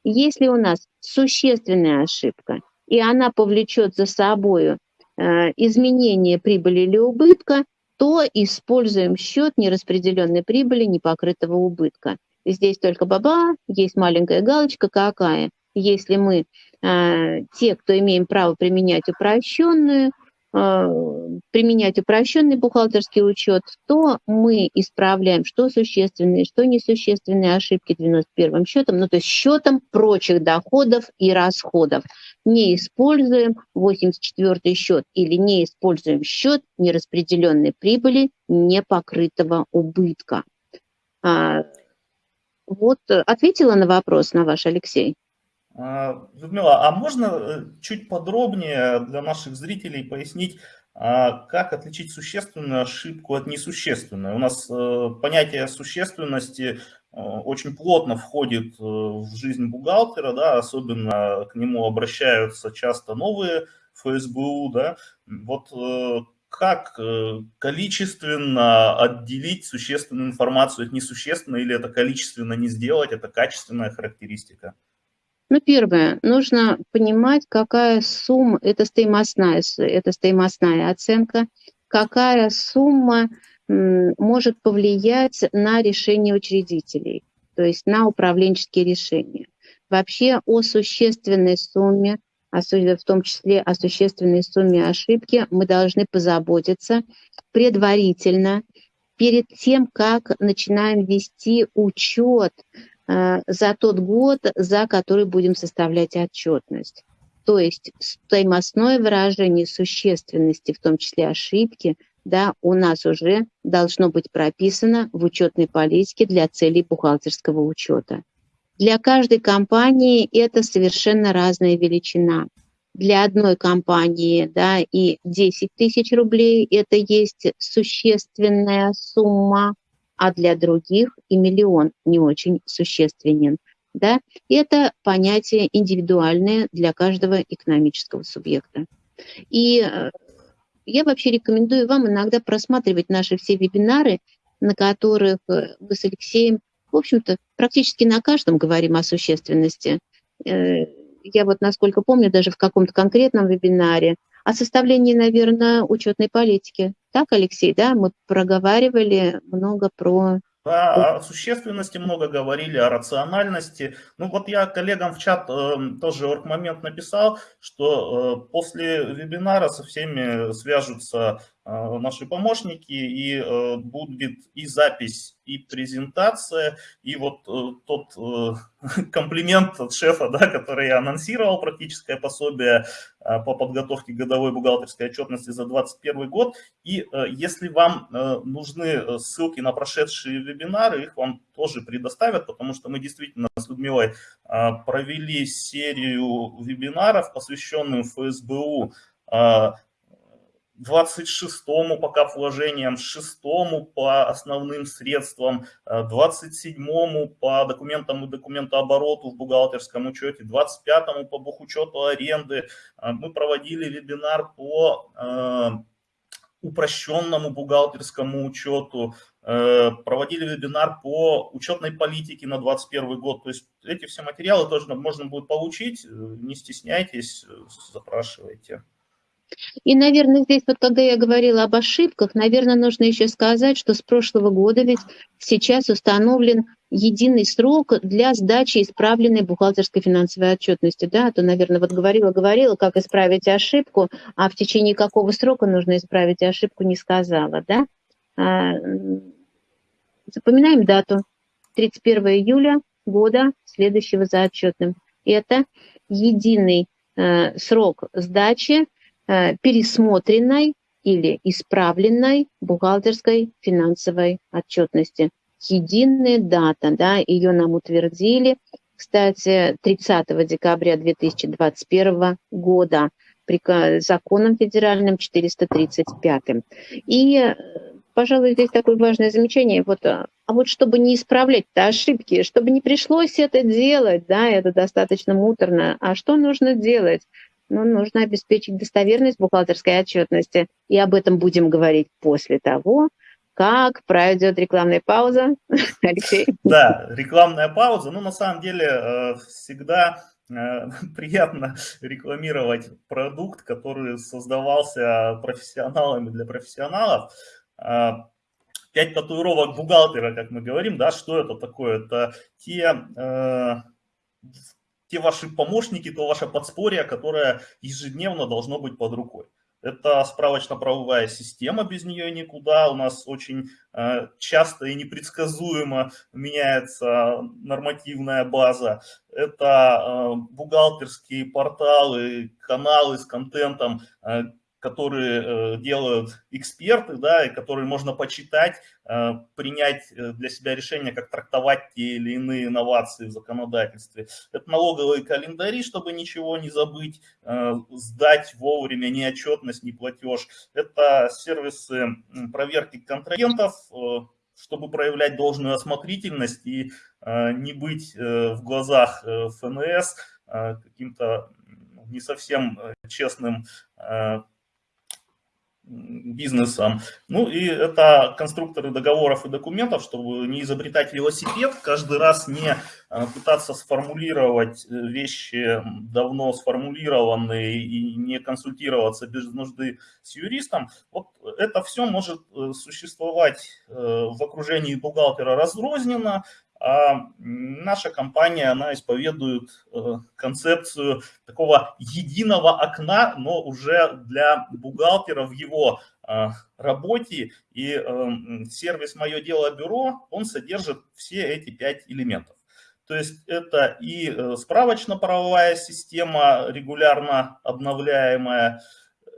Если у нас существенная ошибка, и она повлечет за собой Э, изменение прибыли или убытка, то используем счет нераспределенной прибыли непокрытого убытка. Здесь только баба, есть маленькая галочка какая. Если мы, э, те, кто имеем право применять упрощенную, Э, применять упрощенный бухгалтерский учет, то мы исправляем что существенные, что несущественные ошибки 91 счетом, ну то есть счетом прочих доходов и расходов. Не используем 84 счет или не используем счет нераспределенной прибыли непокрытого убытка. А, вот ответила на вопрос на ваш, Алексей? А, Людмила, а можно э, чуть подробнее для наших зрителей пояснить, а, как отличить существенную ошибку от несущественной? У нас э, понятие существенности э, очень плотно входит в жизнь бухгалтера, да, особенно к нему обращаются часто новые ФСБУ, да, вот как количественно отделить существенную информацию от несущественной, или это количественно не сделать, это качественная характеристика? Ну, первое, нужно понимать, какая сумма, это стоимостная, это стоимостная оценка, какая сумма может повлиять на решение учредителей, то есть на управленческие решения. Вообще о существенной сумме, в том числе о существенной сумме ошибки, мы должны позаботиться предварительно, перед тем, как начинаем вести учет за тот год, за который будем составлять отчетность. То есть стоимостное выражение существенности, в том числе ошибки, да, у нас уже должно быть прописано в учетной политике для целей бухгалтерского учета. Для каждой компании это совершенно разная величина. Для одной компании да, и 10 тысяч рублей – это есть существенная сумма, а для других и миллион не очень существенен. Да? И это понятие индивидуальное для каждого экономического субъекта. И э, я вообще рекомендую вам иногда просматривать наши все вебинары, на которых э, мы с Алексеем, в общем-то, практически на каждом говорим о существенности. Э, я вот, насколько помню, даже в каком-то конкретном вебинаре о составлении, наверное, учетной политики. Так, Алексей, да, мы проговаривали много про да, о существенности много говорили, о рациональности. Ну вот я коллегам в чат э, тоже момент написал, что э, после вебинара со всеми свяжутся наши помощники и э, будет и запись, и презентация, и вот э, тот э, [LAUGHS] комплимент от шефа, да, который я анонсировал, практическое пособие э, по подготовке годовой бухгалтерской отчетности за 2021 год. И э, если вам э, нужны э, ссылки на прошедшие вебинары, их вам тоже предоставят, потому что мы действительно с Людмилой э, провели серию вебинаров, посвященных ФСБУ, э, 26-му по кап-вложениям, 6-му по основным средствам, 27-му э, по документам и документообороту в бухгалтерском учете, 25-му по бухучету аренды. Э, мы проводили вебинар по э, упрощенному бухгалтерскому учету, проводили вебинар по учетной политике на 2021 год. То есть эти все материалы тоже можно будет получить, не стесняйтесь, запрашивайте. И, наверное, здесь вот когда я говорила об ошибках, наверное, нужно еще сказать, что с прошлого года ведь сейчас установлен единый срок для сдачи исправленной бухгалтерской финансовой отчетности. Да, а то, наверное, вот говорила-говорила, как исправить ошибку, а в течение какого срока нужно исправить ошибку, не сказала. Да? А, запоминаем дату. 31 июля года, следующего за отчетным. Это единый э, срок сдачи пересмотренной или исправленной бухгалтерской финансовой отчетности. Единая дата, да, ее нам утвердили, кстати, 30 декабря 2021 года при законом федеральным 435. И, э, пожалуй, здесь такое важное замечание. Вот, а, а вот чтобы не исправлять-то ошибки, чтобы не пришлось это делать, да, это достаточно муторно, а что нужно делать? Но нужно обеспечить достоверность бухгалтерской отчетности. И об этом будем говорить после того, как пройдет рекламная пауза. [LAUGHS] Алексей. Да, рекламная пауза. Ну, на самом деле, э, всегда э, [LAUGHS] приятно рекламировать продукт, который создавался профессионалами для профессионалов. Э, пять татуировок бухгалтера, как мы говорим, да, что это такое? Это те те ваши помощники, то ваше подспорье, которое ежедневно должно быть под рукой. Это справочно-правовая система, без нее никуда. У нас очень э, часто и непредсказуемо меняется нормативная база. Это э, бухгалтерские порталы, каналы с контентом, э, которые э, делают эксперты, да, и которые можно почитать, э, принять э, для себя решение, как трактовать те или иные инновации в законодательстве. Это налоговые календари, чтобы ничего не забыть, сдать вовремя ни отчетность, ни платеж. Это сервисы проверки контрагентов, чтобы проявлять должную осмотрительность и не быть в глазах ФНС каким-то не совсем честным бизнесом. Ну и это конструкторы договоров и документов, чтобы не изобретать велосипед, каждый раз не э, пытаться сформулировать э, вещи давно сформулированные и не консультироваться без нужды с юристом. Вот это все может э, существовать в окружении бухгалтера разрозненно, а наша компания, она исповедует э, концепцию такого единого окна, но уже для бухгалтера в его э, работе. И э, сервис «Мое дело бюро», он содержит все эти пять элементов. То есть это и справочно-правовая система, регулярно обновляемая,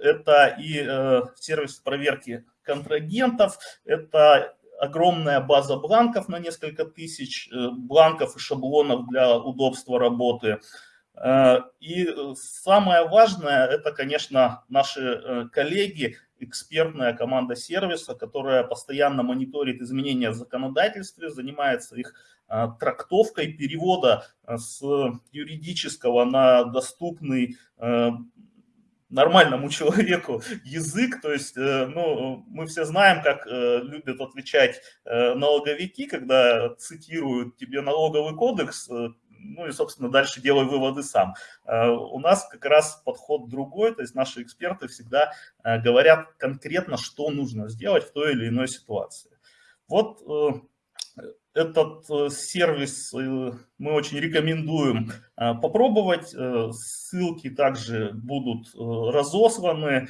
это и сервис проверки контрагентов, это огромная база бланков на несколько тысяч э, бланков и шаблонов для удобства работы. Э, и самое важное, это, конечно, наши э, коллеги, экспертная команда сервиса, которая постоянно мониторит изменения в законодательстве, занимается их трактовкой перевода с юридического на доступный нормальному [LAUGHS] человеку язык, то есть, э, ну, мы все знаем, как э, любят отвечать э, налоговики, когда цитируют тебе налоговый кодекс, ну и, собственно, дальше делай выводы сам. У нас как раз подход другой, то есть наши эксперты всегда говорят конкретно, что нужно сделать в той или иной ситуации. Вот этот э, сервис э, мы очень рекомендуем э, попробовать. Ссылки также будут разосланы.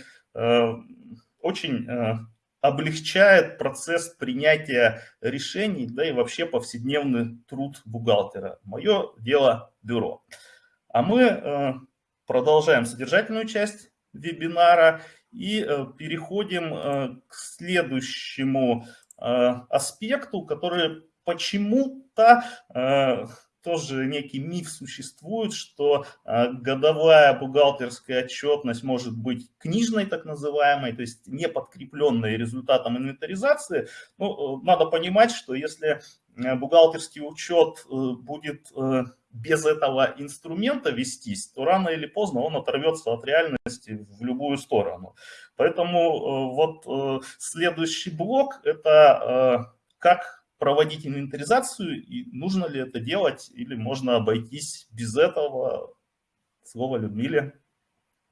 Очень облегчает процесс принятия решений, да и вообще повседневный труд бухгалтера. Мое дело бюро. А мы продолжаем содержательную часть вебинара и переходим к следующему аспекту, который почему-то э, тоже некий миф существует, что э, годовая бухгалтерская отчетность может быть книжной, так называемой, то есть не подкрепленной результатом инвентаризации. Ну, э, надо понимать, что если бухгалтерский учет будет без этого инструмента вестись, то рано или поздно он оторвется от реальности в любую сторону. Поэтому вот следующий блок – это как проводить инвентаризацию, и нужно ли это делать, или можно обойтись без этого. Слово Людмиле.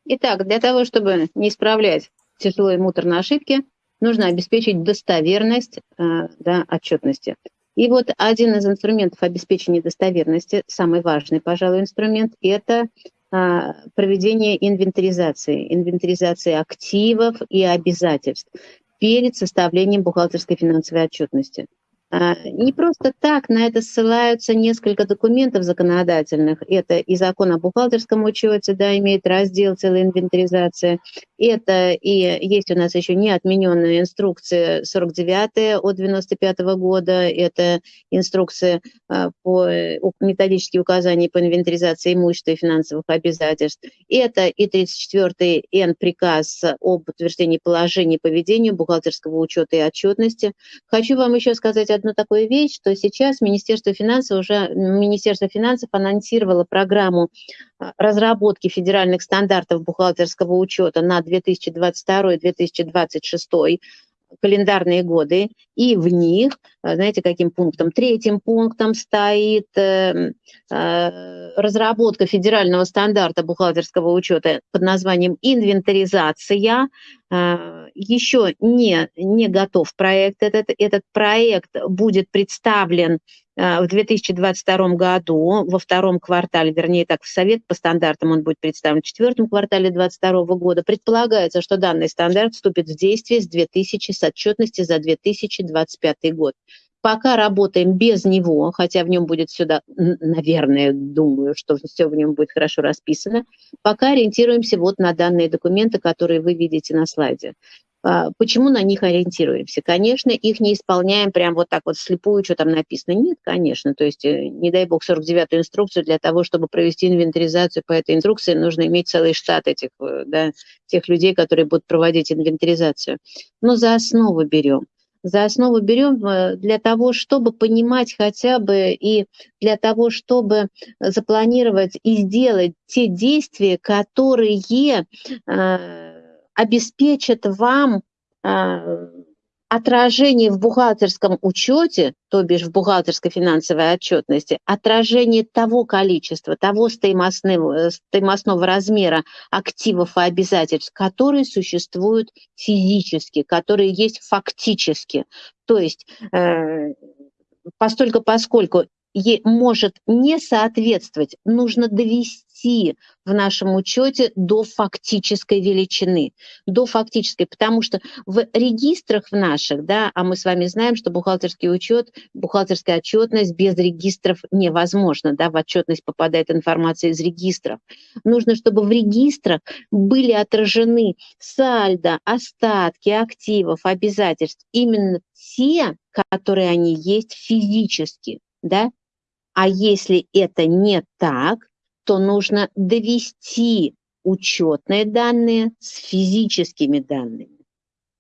Итак, для того, чтобы не исправлять тяжелые муторные ошибки, нужно обеспечить достоверность э, да, отчетности. И вот один из инструментов обеспечения достоверности, самый важный, пожалуй, инструмент, это а, проведение инвентаризации, инвентаризации активов и обязательств перед составлением бухгалтерской финансовой отчетности. А, не просто так на это ссылаются несколько документов законодательных. Это и закон о бухгалтерском учете, да, имеет раздел целая инвентаризация. Это и есть у нас еще не отмененная инструкция 49 от 95 года. Это инструкция а, по методические указания по инвентаризации имущества и финансовых обязательств. Это и 34 Н приказ об утверждении положений по ведению бухгалтерского учета и отчетности. Хочу вам еще сказать одну такую вещь, что сейчас Министерство финансов уже Министерство финансов анонсировало программу разработки федеральных стандартов бухгалтерского учета на 2022-2026 календарные годы, и в них, а, знаете, каким пунктом? Третьим пунктом стоит э, э, разработка федерального стандарта бухгалтерского учета под названием инвентаризация. Э, еще не, не готов проект. Этот, этот проект будет представлен Э, в 2022 году, во втором квартале, вернее так, в Совет по стандартам он будет представлен в четвертом квартале 2022 года. Предполагается, что данный стандарт вступит в действие с 2000 с отчетности за 2025 год. Пока работаем без него, хотя в нем будет сюда, наверное, думаю, что все в нем будет хорошо расписано, пока ориентируемся вот на данные документы, которые вы видите на слайде. А, почему на них ориентируемся? Конечно, их не исполняем прям вот так вот слепую, что там написано. Нет, конечно. То есть, э, не дай бог, 49-ю инструкцию для того, чтобы провести инвентаризацию по этой инструкции, нужно иметь целый штат этих, э, да, тех людей, которые будут проводить инвентаризацию. Но за основу берем. За основу берем э, для того, чтобы понимать хотя бы и для того, чтобы запланировать и сделать те действия, которые обеспечат вам э, отражение в бухгалтерском учете, то бишь в бухгалтерской финансовой отчетности, отражение того количества, того стоимостного, стоимостного размера активов и обязательств, которые существуют физически, которые есть фактически. То есть э, постольку поскольку может не соответствовать, нужно довести в нашем учете до фактической величины, до фактической, потому что в регистрах в наших, да, а мы с вами знаем, что бухгалтерский учет, бухгалтерская отчетность без регистров невозможно, да, в отчетность попадает информация из регистров. Нужно, чтобы в регистрах были отражены сальдо, остатки активов, обязательств, именно те, которые они есть физически, да, а если это не так, то нужно довести учетные данные с физическими данными.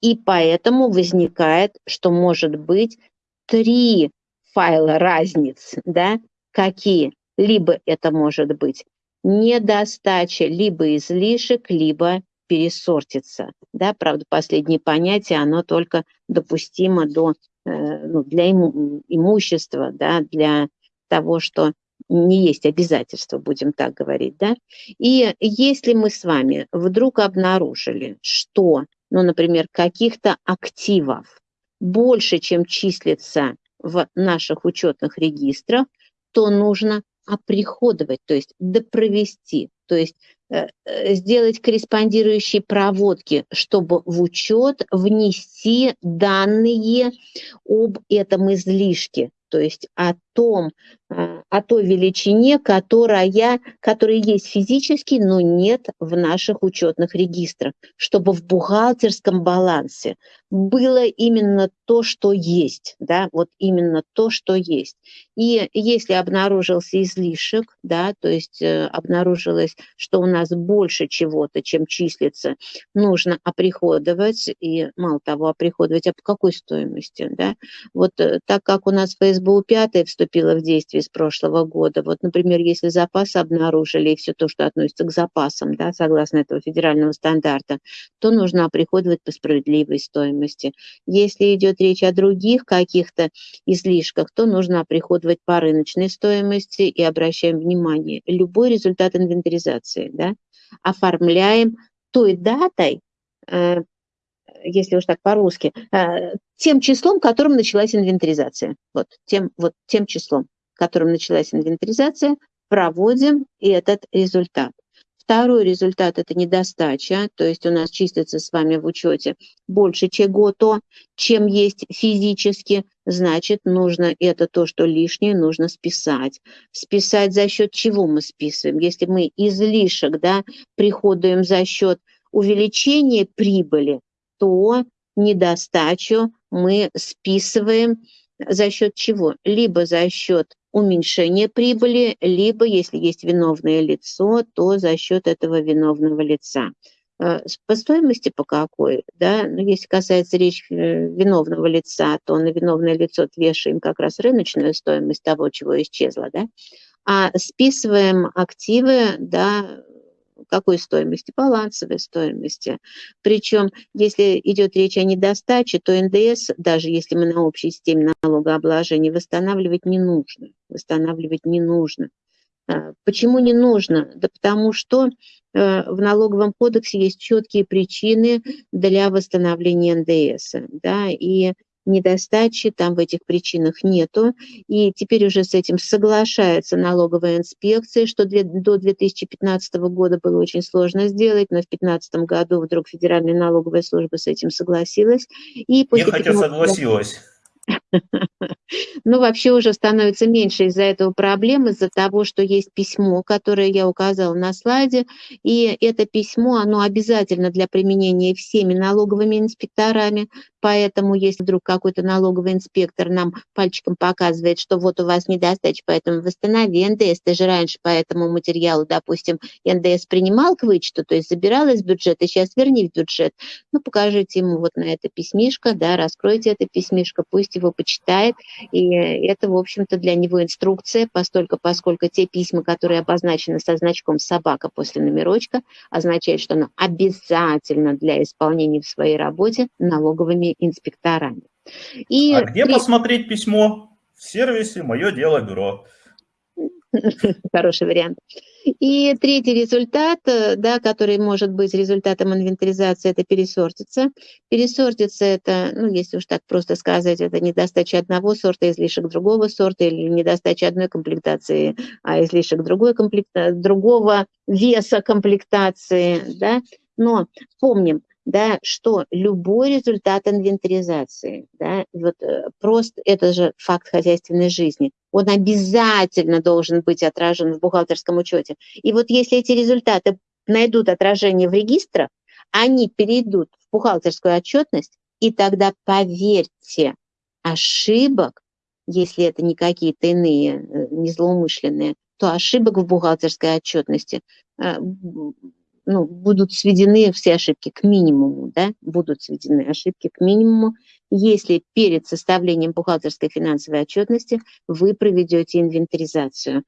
И поэтому возникает, что может быть три файла разниц, да, какие? Либо это может быть недостача, либо излишек, либо пересортиться. Да, правда, последнее понятие, оно только допустимо до, э, ну, для иму, имущества, да, для того, что не есть обязательства, будем так говорить, да. И если мы с вами вдруг обнаружили, что, ну, например, каких-то активов больше, чем числится в наших учетных регистрах, то нужно оприходовать, то есть допровести, то есть э, э, сделать корреспондирующие проводки, чтобы в учет внести данные об этом излишке, то есть о том, о той величине, которая, которая есть физически, но нет в наших учетных регистрах, чтобы в бухгалтерском балансе было именно то, что есть, да, вот именно то, что есть. И если обнаружился излишек, да, то есть э, обнаружилось, что у нас больше чего-то, чем числится, нужно оприходовать, и мало того, оприходовать, а по какой стоимости, да, вот э, так как у нас ФСБУ 5 вступила в действие с прошлого года, вот, например, если запасы обнаружили и все то, что относится к запасам, да, согласно этого федерального стандарта, то нужно оприходовать по справедливой стоимости. Если идет речь о других каких-то излишках, то нужно оприходовать по рыночной стоимости и обращаем внимание, любой результат инвентаризации, да, оформляем той датой, э, если уж так по-русски, э, тем числом, которым началась инвентаризация. Вот тем, вот тем числом, которым началась инвентаризация, проводим этот результат. Второй результат – это недостача, то есть у нас числится с вами в учете больше чего-то, чем есть физически, значит, нужно это то, что лишнее, нужно списать. Списать за счет чего мы списываем? Если мы излишек да, приходуем за счет увеличения прибыли, то недостачу мы списываем за счет чего? Либо за счет уменьшения прибыли, либо, если есть виновное лицо, то за счет этого виновного лица. Э, по стоимости по какой, да, ну, если касается речь э, виновного лица, то на виновное лицо вешаем как раз рыночную стоимость того, чего исчезло, да, а списываем активы, да, какой стоимости? Балансовой стоимости. Причем, если идет речь о недостаче, то НДС, даже если мы на общей системе налогообложения, восстанавливать не нужно. Восстанавливать не нужно. А, почему не нужно? Да потому что э, в налоговом кодексе есть четкие причины для восстановления НДС. Да, и недостачи, там в этих причинах нету. И теперь уже с этим соглашается налоговая инспекция, что до 2015 года было очень сложно сделать, но в 2015 году вдруг Федеральная налоговая служба с этим согласилась. И после Я хотя согласилась. [LAUGHS] [LAUGHS] Ну, вообще уже становится меньше из-за этого проблем, из-за того, что есть письмо, которое я указала на слайде, и это письмо, оно обязательно для применения всеми налоговыми инспекторами, поэтому если вдруг какой-то налоговый инспектор нам пальчиком показывает, что вот у вас недостача, поэтому восстанови НДС, ты же раньше по этому материалу, допустим, НДС принимал к вычету, то есть забирал из бюджета, сейчас верни в бюджет, ну, покажите ему вот на это письмишко, да, раскройте это письмишко, пусть его почитает, и это, в общем-то, для него инструкция, постольку, поскольку те письма, которые обозначены со значком «собака» после номерочка, означает, что оно обязательно для исполнения в своей работе налоговыми инспекторами. И а где при... посмотреть письмо? В сервисе «Мое дело бюро». [LAUGHS] Хороший вариант. И третий результат, э, да, который может быть результатом инвентаризации, это пересортиться. Пересортиться это, ну, если уж так просто сказать, это недостача одного сорта, излишек другого сорта, или недостача одной комплектации, а излишек другой комплекта... другого веса комплектации, да. Но помним, да, что любой результат инвентаризации, да, вот э, просто это же факт хозяйственной жизни, он обязательно должен быть отражен в бухгалтерском учете. И вот если эти результаты найдут отражение в регистрах, они перейдут в бухгалтерскую отчетность, и тогда, поверьте, ошибок, если это не какие-то иные, э, не злоумышленные, то ошибок в бухгалтерской отчетности э, ну, будут сведены все ошибки к минимуму, да, будут сведены ошибки к минимуму, если перед составлением бухгалтерской финансовой отчетности вы проведете инвентаризацию.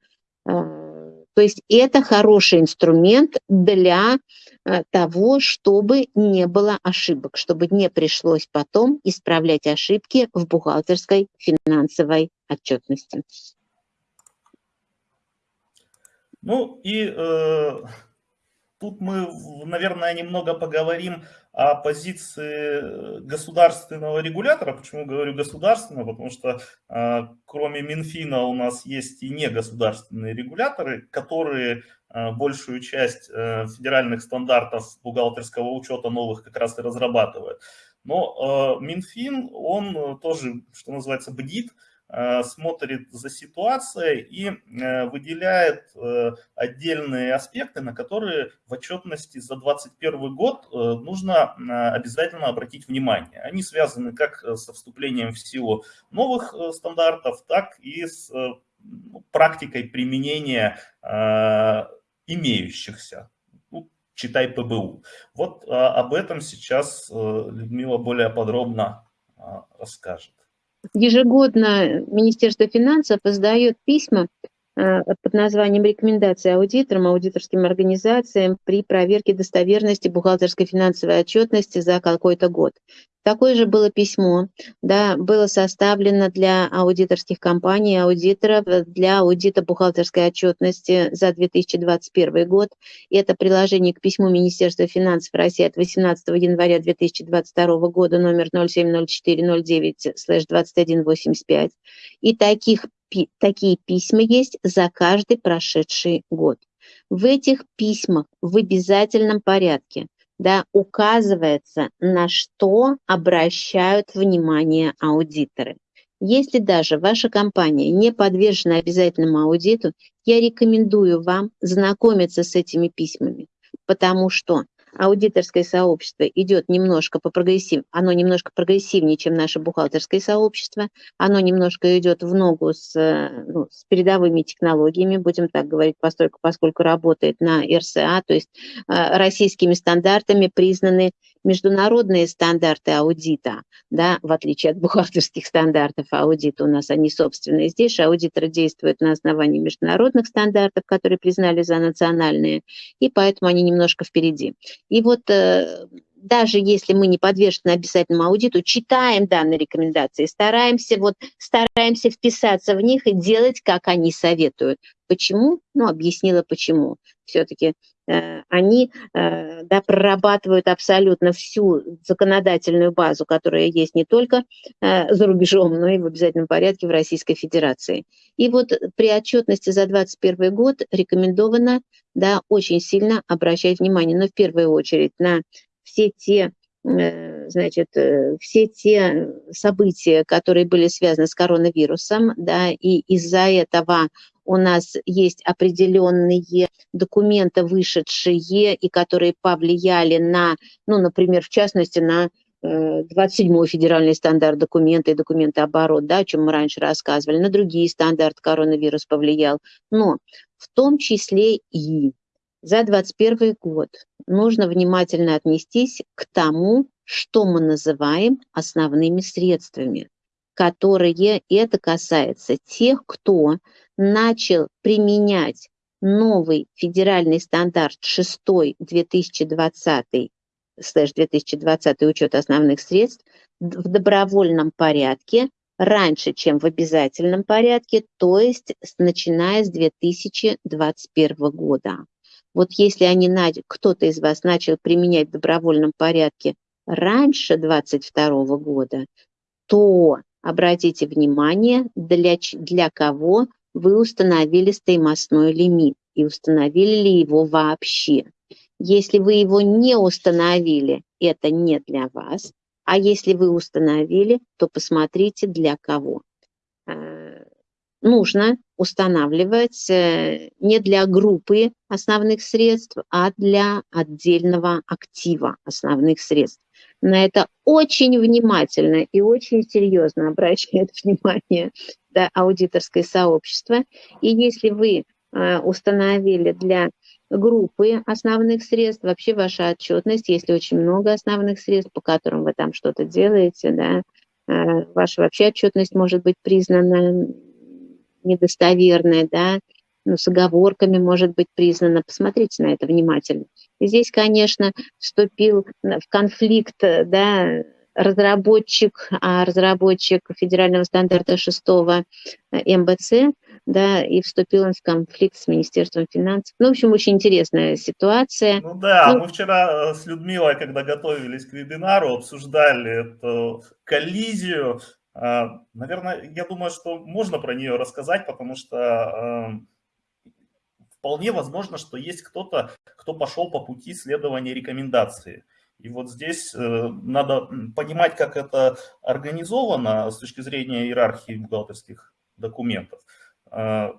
А, то есть это хороший инструмент для а, того, чтобы не было ошибок, чтобы не пришлось потом исправлять ошибки в бухгалтерской финансовой отчетности. Ну и э, Тут мы, наверное, немного поговорим о позиции государственного регулятора. Почему говорю государственного? Потому что э, кроме Минфина у нас есть и негосударственные регуляторы, которые э, большую часть э, федеральных стандартов бухгалтерского учета новых как раз и разрабатывают. Но Минфин, он тоже, что называется, бдит, Э, смотрит за ситуацией и э, выделяет э, отдельные аспекты, на которые в отчетности за 2021 год нужно обязательно обратить внимание. Они связаны как со вступлением в силу новых стандартов, так и с ну, практикой применения имеющихся ну, читай ПБУ. Вот об этом сейчас Людмила более подробно расскажет. Ежегодно Министерство финансов издает письма под названием «Рекомендации аудиторам, аудиторским организациям при проверке достоверности бухгалтерской финансовой отчетности за какой-то год». Такое же было письмо, да, было составлено для аудиторских компаний, аудиторов, для аудита бухгалтерской отчетности за 2021 год. И это приложение к письму Министерства финансов России от 18 января 2022 года номер 070409-2185. И таких, такие письма есть за каждый прошедший год. В этих письмах в обязательном порядке да, указывается, на что обращают внимание аудиторы. Если даже ваша компания не подвержена обязательному аудиту, я рекомендую вам знакомиться с этими письмами, потому что аудиторское сообщество идет немножко по прогрессив, оно немножко прогрессивнее, чем наше бухгалтерское сообщество, оно немножко идет в ногу с, ну, с передовыми технологиями, будем так говорить, поскольку, поскольку работает на РСА, то есть э, российскими стандартами признаны международные стандарты аудита, да, в отличие от бухгалтерских стандартов аудита у нас они собственные. Здесь аудиторы действуют на основании международных стандартов, которые признали за национальные, и поэтому они немножко впереди. И вот э, даже если мы не подвержены обязательному аудиту, читаем данные рекомендации, стараемся, вот, стараемся вписаться в них и делать, как они советуют. Почему? Ну, объяснила почему. Все-таки они э, да, прорабатывают абсолютно всю законодательную базу, которая есть не только э, за рубежом, но и в обязательном порядке в Российской Федерации. И вот при отчетности за 2021 год рекомендовано да, очень сильно обращать внимание, но в первую очередь на все те значит, все те события, которые были связаны с коронавирусом, да, и из-за этого у нас есть определенные документы, вышедшие и которые повлияли на, ну, например, в частности, на 27-й э, федеральный стандарт документа и документы оборот, да, о чем мы раньше рассказывали, на другие стандарты коронавирус повлиял. Но в том числе и за 2021 год нужно внимательно отнестись к тому, что мы называем основными средствами, которые это касается тех, кто начал применять новый федеральный стандарт 6 2020 слэш 2020 учет основных средств в добровольном порядке раньше, чем в обязательном порядке, то есть начиная с 2021 года. Вот если они, кто-то из вас начал применять в добровольном порядке раньше 2022 года, то обратите внимание, для, для кого вы установили стоимостной лимит и установили ли его вообще. Если вы его не установили, это не для вас, а если вы установили, то посмотрите для кого. Э, нужно устанавливать э, не для группы основных средств, а для отдельного актива основных средств. На это очень внимательно и очень серьезно обращает [LAUGHS] внимание аудиторское сообщество. И если вы э, установили для группы основных средств, вообще ваша отчетность, если очень много основных средств, по которым вы там что-то делаете, да, э, ваша вообще отчетность может быть признана недостоверной, да, ну, с оговорками может быть признана. Посмотрите на это внимательно. Здесь, конечно, вступил в конфликт, да, разработчик, а разработчик федерального стандарта 6 э, МБЦ, да, и вступил он в конфликт с Министерством финансов. Ну, в общем, очень интересная ситуация. Ну да, ну, мы вчера э, с Людмилой, когда готовились к вебинару, обсуждали эту коллизию. А, наверное, я думаю, что можно про нее рассказать, потому что эм, вполне возможно, что есть кто-то, кто пошел по пути следования рекомендации. И вот здесь э, надо понимать, как это организовано с точки зрения иерархии бухгалтерских документов. Э,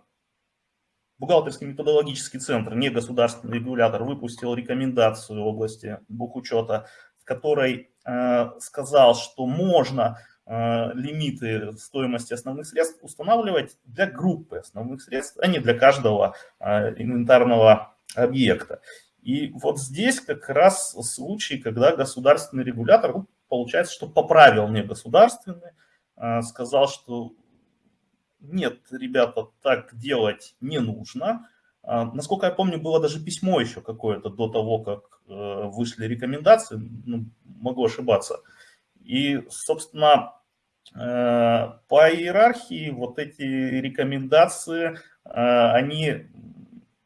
бухгалтерский методологический центр, не государственный регулятор, выпустил рекомендацию в области бухучета, в которой э, сказал, что можно лимиты стоимости основных средств устанавливать для группы основных средств, а не для каждого инвентарного объекта. И вот здесь как раз случай, когда государственный регулятор, получается, что поправил не государственный, а, сказал, что нет, ребята, так делать не нужно. А, насколько я помню, было даже письмо еще какое-то до того, как э, вышли рекомендации, ну, могу ошибаться. И, собственно, э, по иерархии вот эти рекомендации, э, они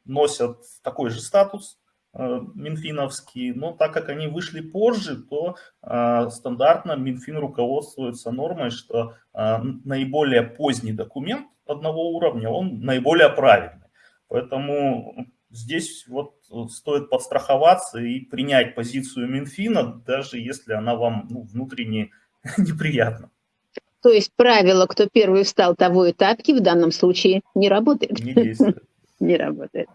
носят такой же статус, минфиновские, но так как они вышли позже, то э, стандартно Минфин руководствуется нормой, что э, наиболее поздний документ одного уровня, он наиболее правильный. Поэтому здесь вот стоит подстраховаться и принять позицию Минфина, даже если она вам ну, внутренне [LAUGHS] неприятна. То есть правило «кто первый встал, того и тапки» в данном случае не работает? Не действует. [LAUGHS] Не работает.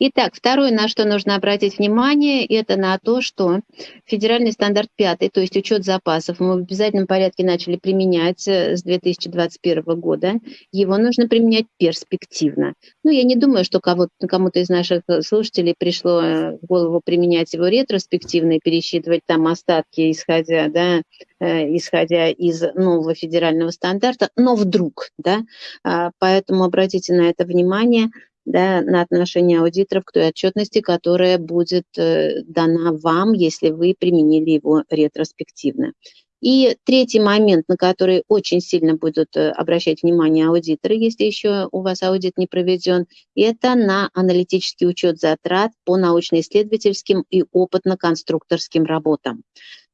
Итак, второе, на что нужно обратить внимание, это на то, что федеральный стандарт пятый, то есть учет запасов, мы в обязательном порядке начали применять э, с 2021 года. Его нужно применять перспективно. Ну, я не думаю, что кому-то из наших э, слушателей пришло э, в голову применять его ретроспективно и пересчитывать там остатки, исходя, да, исходя из нового федерального стандарта, но вдруг, да, а, поэтому обратите на это внимание – да, на отношение аудиторов к той отчетности, которая будет э, дана вам, если вы применили его ретроспективно. И третий момент, на который очень сильно будут э, обращать внимание аудиторы, если еще у вас аудит не проведен, это на аналитический учет затрат по научно-исследовательским и опытно-конструкторским работам.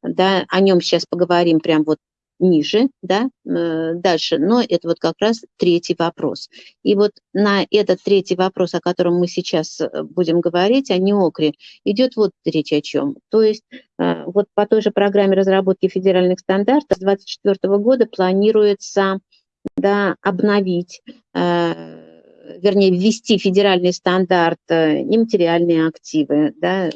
Да, о нем сейчас поговорим прям вот ниже, да, э, дальше. Но это вот как раз третий вопрос. И вот на этот третий вопрос, о котором мы сейчас э, будем говорить, о НИОКРе, идет вот речь о чем. То есть э, вот по той же программе разработки федеральных стандартов с 2024 года планируется да, обновить вернее, ввести федеральный стандарт нематериальные активы, да,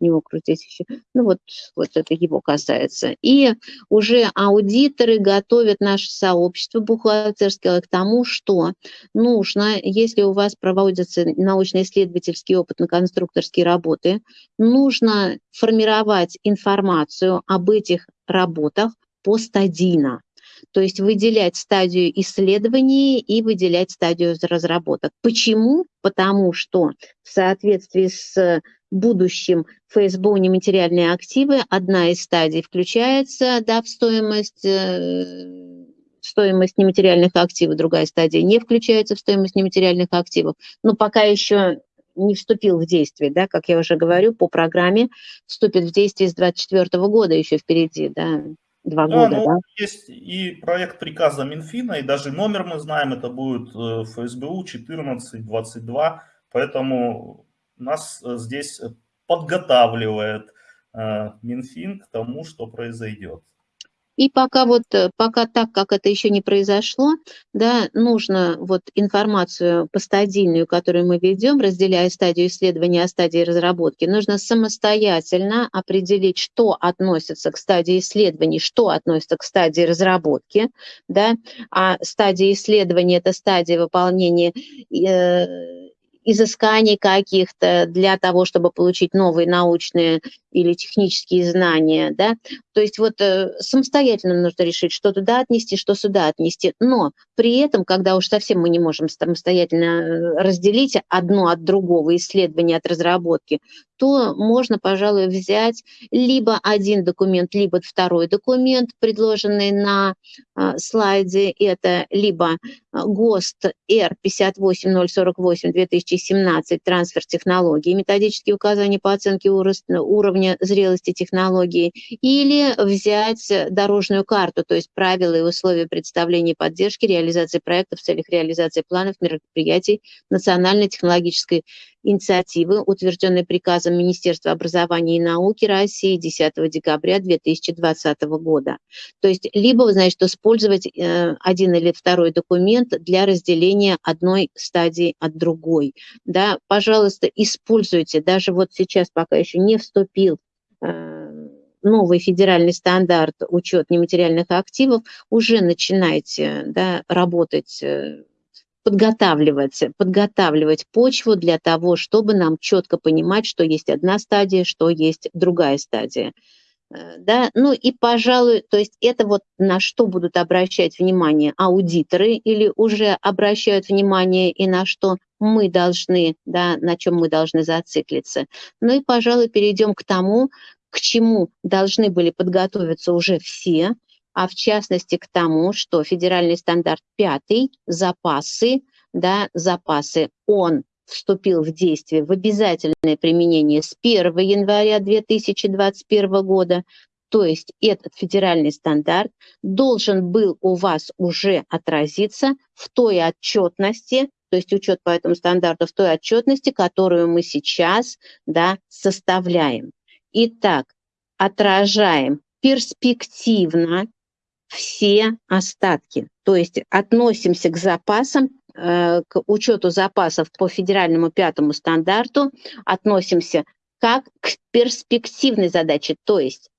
него крутить еще. Ну вот, вот это его касается. И уже аудиторы готовят наше сообщество бухгалтерское к тому, что нужно, если у вас проводятся научно-исследовательские опытно-конструкторские работы, нужно формировать информацию об этих работах постадийно. То есть выделять стадию исследований и выделять стадию разработок. Почему? Потому что в соответствии с будущем ФСБУ нематериальные активы, одна из стадий включается да, в стоимость, э, стоимость нематериальных активов, другая стадия не включается в стоимость нематериальных активов, но пока еще не вступил в действие, да, как я уже говорю, по программе вступит в действие с 2024 года еще впереди, да, два да, года, ну, да? Есть и проект приказа Минфина, и даже номер мы знаем, это будет э, ФСБУ 1422, поэтому нас э, здесь подготавливает э, Минфин к тому, что произойдет. И пока вот, э, пока так, как это еще не произошло, да, нужно вот информацию постадийную, которую мы ведем, разделяя стадию исследования от стадии разработки, нужно самостоятельно определить, что относится к стадии исследований, что относится к стадии разработки, да, а стадия исследования – это стадия выполнения э, изысканий каких-то для того, чтобы получить новые научные или технические знания, да, то есть вот э, самостоятельно нужно решить, что туда отнести, что сюда отнести, но при этом, когда уж совсем мы не можем самостоятельно э, разделить одно от другого, исследование от разработки, то можно, пожалуй, взять либо один документ, либо второй документ, предложенный на э, слайде, это либо ГОСТ R58048-2017, трансфер технологий, методические указания по оценке уровня уровня зрелости технологии, или взять дорожную карту, то есть правила и условия представления поддержки, реализации проектов в целях реализации планов мероприятий национальной технологической инициативы, утвержденной приказом Министерства образования и науки России 10 декабря 2020 года. То есть либо, значит, использовать э, один или второй документ для разделения одной стадии от другой. Да, пожалуйста, используйте, даже вот сейчас пока еще не вступил э, новый федеральный стандарт учет нематериальных активов, уже начинайте да, работать э, подготавливать, подготавливать почву для того, чтобы нам четко понимать, что есть одна стадия, что есть другая стадия. Э, да, ну и, пожалуй, то есть это вот на что будут обращать внимание аудиторы или уже обращают внимание и на что мы должны, да, на чем мы должны зациклиться. Ну и, пожалуй, перейдем к тому, к чему должны были подготовиться уже все, а в частности к тому, что федеральный стандарт пятый, запасы, да, запасы, он вступил в действие в обязательное применение с 1 января 2021 года, то есть этот федеральный стандарт должен был у вас уже отразиться в той отчетности, то есть учет по этому стандарту в той отчетности, которую мы сейчас да, составляем. Итак, отражаем перспективно все остатки. То есть относимся к запасам, э, к учету запасов по федеральному пятому стандарту, относимся как к перспективной задаче. То есть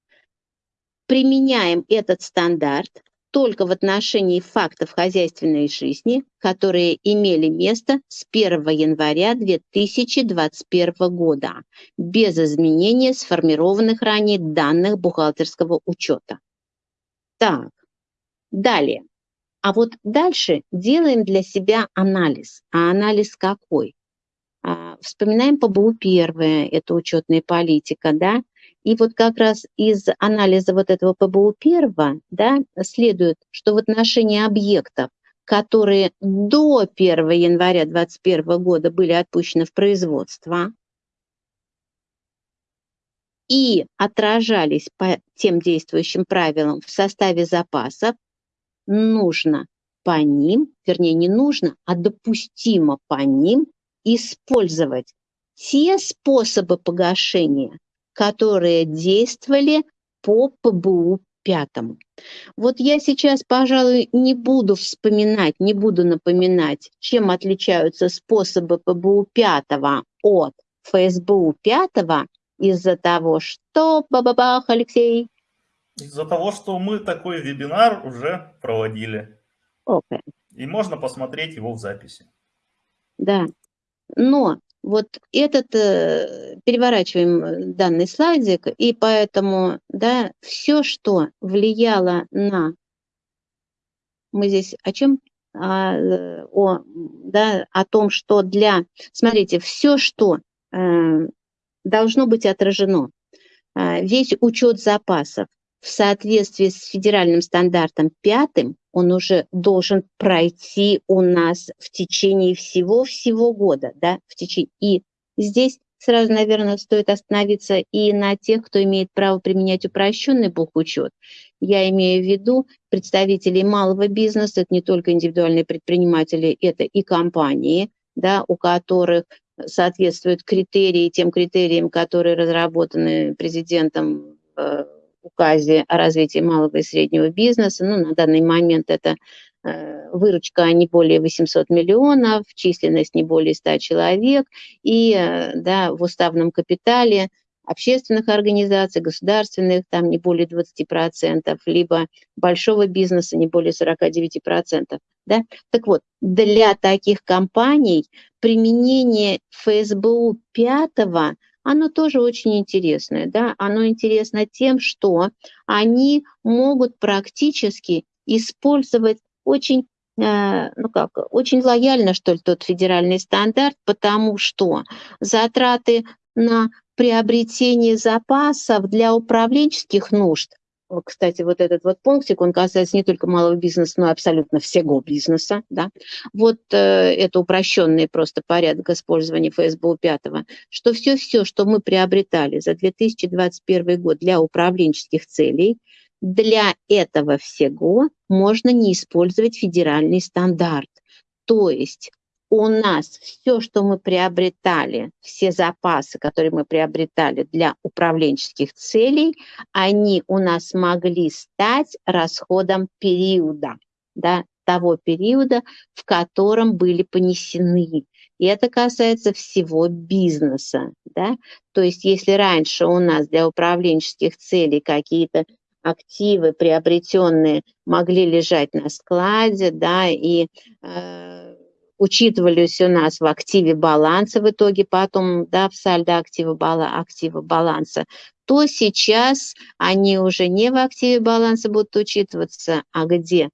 применяем этот стандарт только в отношении фактов хозяйственной жизни, которые имели место с 1 января 2021 года, без изменения сформированных ранее данных бухгалтерского учета. Так, Далее. А вот дальше делаем для себя анализ. А анализ какой? А, вспоминаем ПБУ первое, это учетная политика, да, и вот как раз из анализа вот этого ПБУ первого, да, следует, что в отношении объектов, которые до 1 января 2021 года были отпущены в производство и отражались по тем действующим правилам в составе запасов, нужно по ним, вернее не нужно, а допустимо по ним использовать те способы погашения, которые действовали по ПБУ пятому. Вот я сейчас, пожалуй, не буду вспоминать, не буду напоминать, чем отличаются способы ПБУ пятого от ФСБУ пятого из-за того, что, бабабах, Алексей, из-за того, что мы такой вебинар уже проводили. Okay. И можно посмотреть его в записи. Да, но вот этот, э, переворачиваем данный слайдик, и поэтому, да, все, что влияло на, мы здесь о чем? А, о, да, о том, что для, смотрите, все, что э, должно быть отражено, э, весь учет запасов, в соответствии с федеральным стандартом пятым он уже должен пройти у нас в течение всего-всего года, да, в течение. И здесь сразу, наверное, стоит остановиться и на тех, кто имеет право применять упрощенный бухучет. Я имею в виду представителей малого бизнеса, это не только индивидуальные предприниматели, это и компании, да, у которых соответствуют критерии тем критериям, которые разработаны президентом в указе о развитии малого и среднего бизнеса. Ну, на данный момент это э, выручка не более 800 миллионов, численность не более 100 человек, и э, да, в уставном капитале общественных организаций, государственных, там не более 20%, либо большого бизнеса не более 49%. Да? Так вот, для таких компаний применение ФСБУ 5 оно тоже очень интересное. Да? Оно интересно тем, что они могут практически использовать очень э, ну как, очень лояльно, что ли, тот федеральный стандарт, потому что затраты на приобретение запасов для управленческих нужд кстати, вот этот вот пунктик, он касается не только малого бизнеса, но абсолютно всего бизнеса. Да? Вот э, это упрощенный просто порядок использования ФСБУ 5, что все-все, что мы приобретали за 2021 год для управленческих целей, для этого всего можно не использовать федеральный стандарт. То есть у нас все, что мы приобретали, все запасы, которые мы приобретали для управленческих целей, они у нас могли стать расходом периода, да, того периода, в котором были понесены. И это касается всего бизнеса. Да? То есть если раньше у нас для управленческих целей какие-то активы приобретенные могли лежать на складе, да, и э, учитывались у нас в активе баланса в итоге, потом да, в сальдо актива, бала, актива баланса, то сейчас они уже не в активе баланса будут учитываться, а где?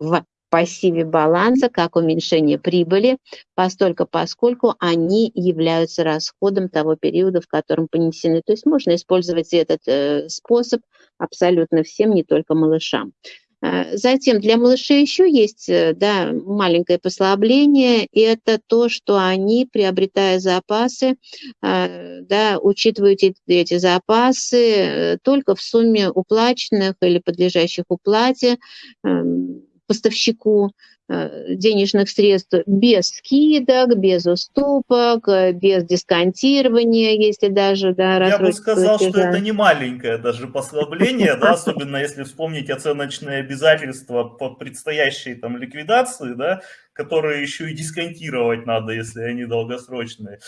В пассиве баланса, как уменьшение прибыли, постольку поскольку они являются расходом того периода, в котором понесены. То есть можно использовать этот э, способ абсолютно всем, не только малышам. Э, затем для малышей еще есть э, да, маленькое послабление, и это то, что они, приобретая запасы, э, да, учитывают эти запасы только в сумме уплаченных или подлежащих уплате эм, поставщику, денежных средств без скидок, без уступок, э, без дисконтирования, если даже да, Я бы сказал, платежа. что это не маленькое даже послабление, да, особенно если вспомнить оценочные обязательства по предстоящей там ликвидации, да, которые еще и дисконтировать надо, если они долгосрочные.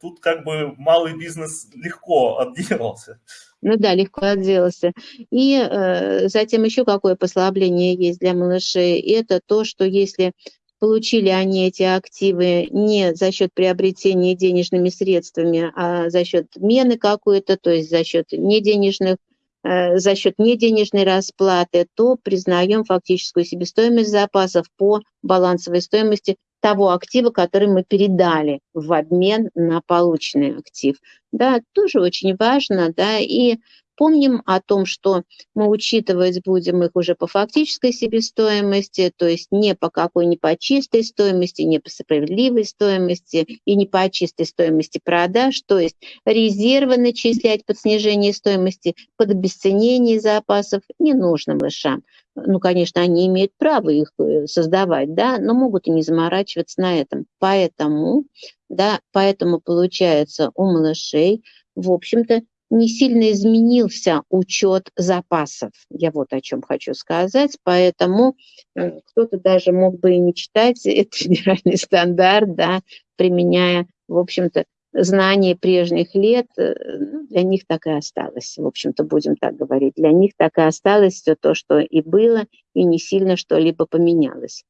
Тут как бы малый бизнес легко отделался. Ну да, легко отделался. И э, затем еще какое послабление есть для малышей, это то, что если получили они эти активы не за счет приобретения денежными средствами, а за счет мены какой-то, то есть за счет неденежных э, за счет неденежной расплаты, то признаем фактическую себестоимость запасов по балансовой стоимости того актива, который мы передали в обмен на полученный актив. Да, тоже очень важно, да, и помним о том, что мы учитывать будем их уже по фактической себестоимости, то есть не по какой, не по чистой стоимости, не по справедливой стоимости и не по чистой стоимости продаж, то есть резервы начислять под снижение стоимости, под обесценение запасов не нужно мышам. Ну, конечно, они имеют право их э, создавать, да, но могут и не заморачиваться на этом. Поэтому, да, поэтому получается у малышей, в общем-то, не сильно изменился учет запасов. Я вот о чем хочу сказать. Поэтому э, кто-то даже мог бы и не читать [LAUGHS] этот федеральный стандарт, да, применяя, в общем-то, знания прежних лет, э, ну, для них так и осталось. В общем-то, будем так говорить. Для них так и осталось все то, что и было, и не сильно что-либо поменялось.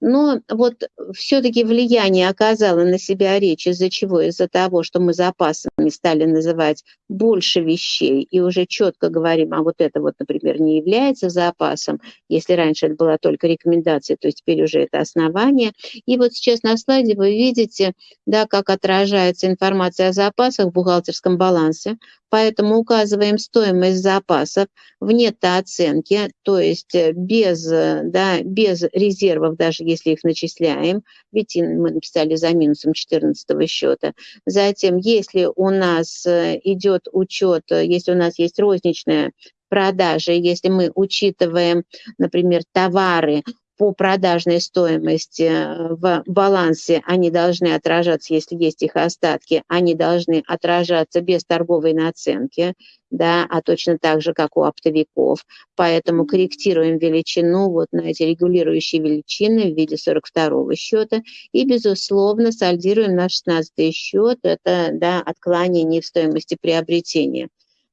Но вот все-таки влияние оказало на себя речь из-за чего? Из-за того, что мы запасами стали называть больше вещей и уже четко говорим, а вот это вот, например, не является запасом. Если раньше это была только рекомендация, то теперь уже это основание. И вот сейчас на слайде вы видите, да, как отражается информация о запасах в бухгалтерском балансе. Поэтому указываем стоимость запасов в нетооценке, то есть э, без, э, да, без резервов, даже если их начисляем, ведь мы написали за минусом 14 счета. Затем, если у нас э, идет учет, если у нас есть розничная продажа, если мы учитываем, например, товары по продажной стоимости э, в балансе они должны отражаться, если есть их остатки, они должны отражаться без торговой наценки, да, а точно так же, как у оптовиков. Поэтому корректируем величину вот на эти регулирующие величины в виде 42 счета и, безусловно, сальдируем на 16 счет, это да, отклонение в стоимости приобретения.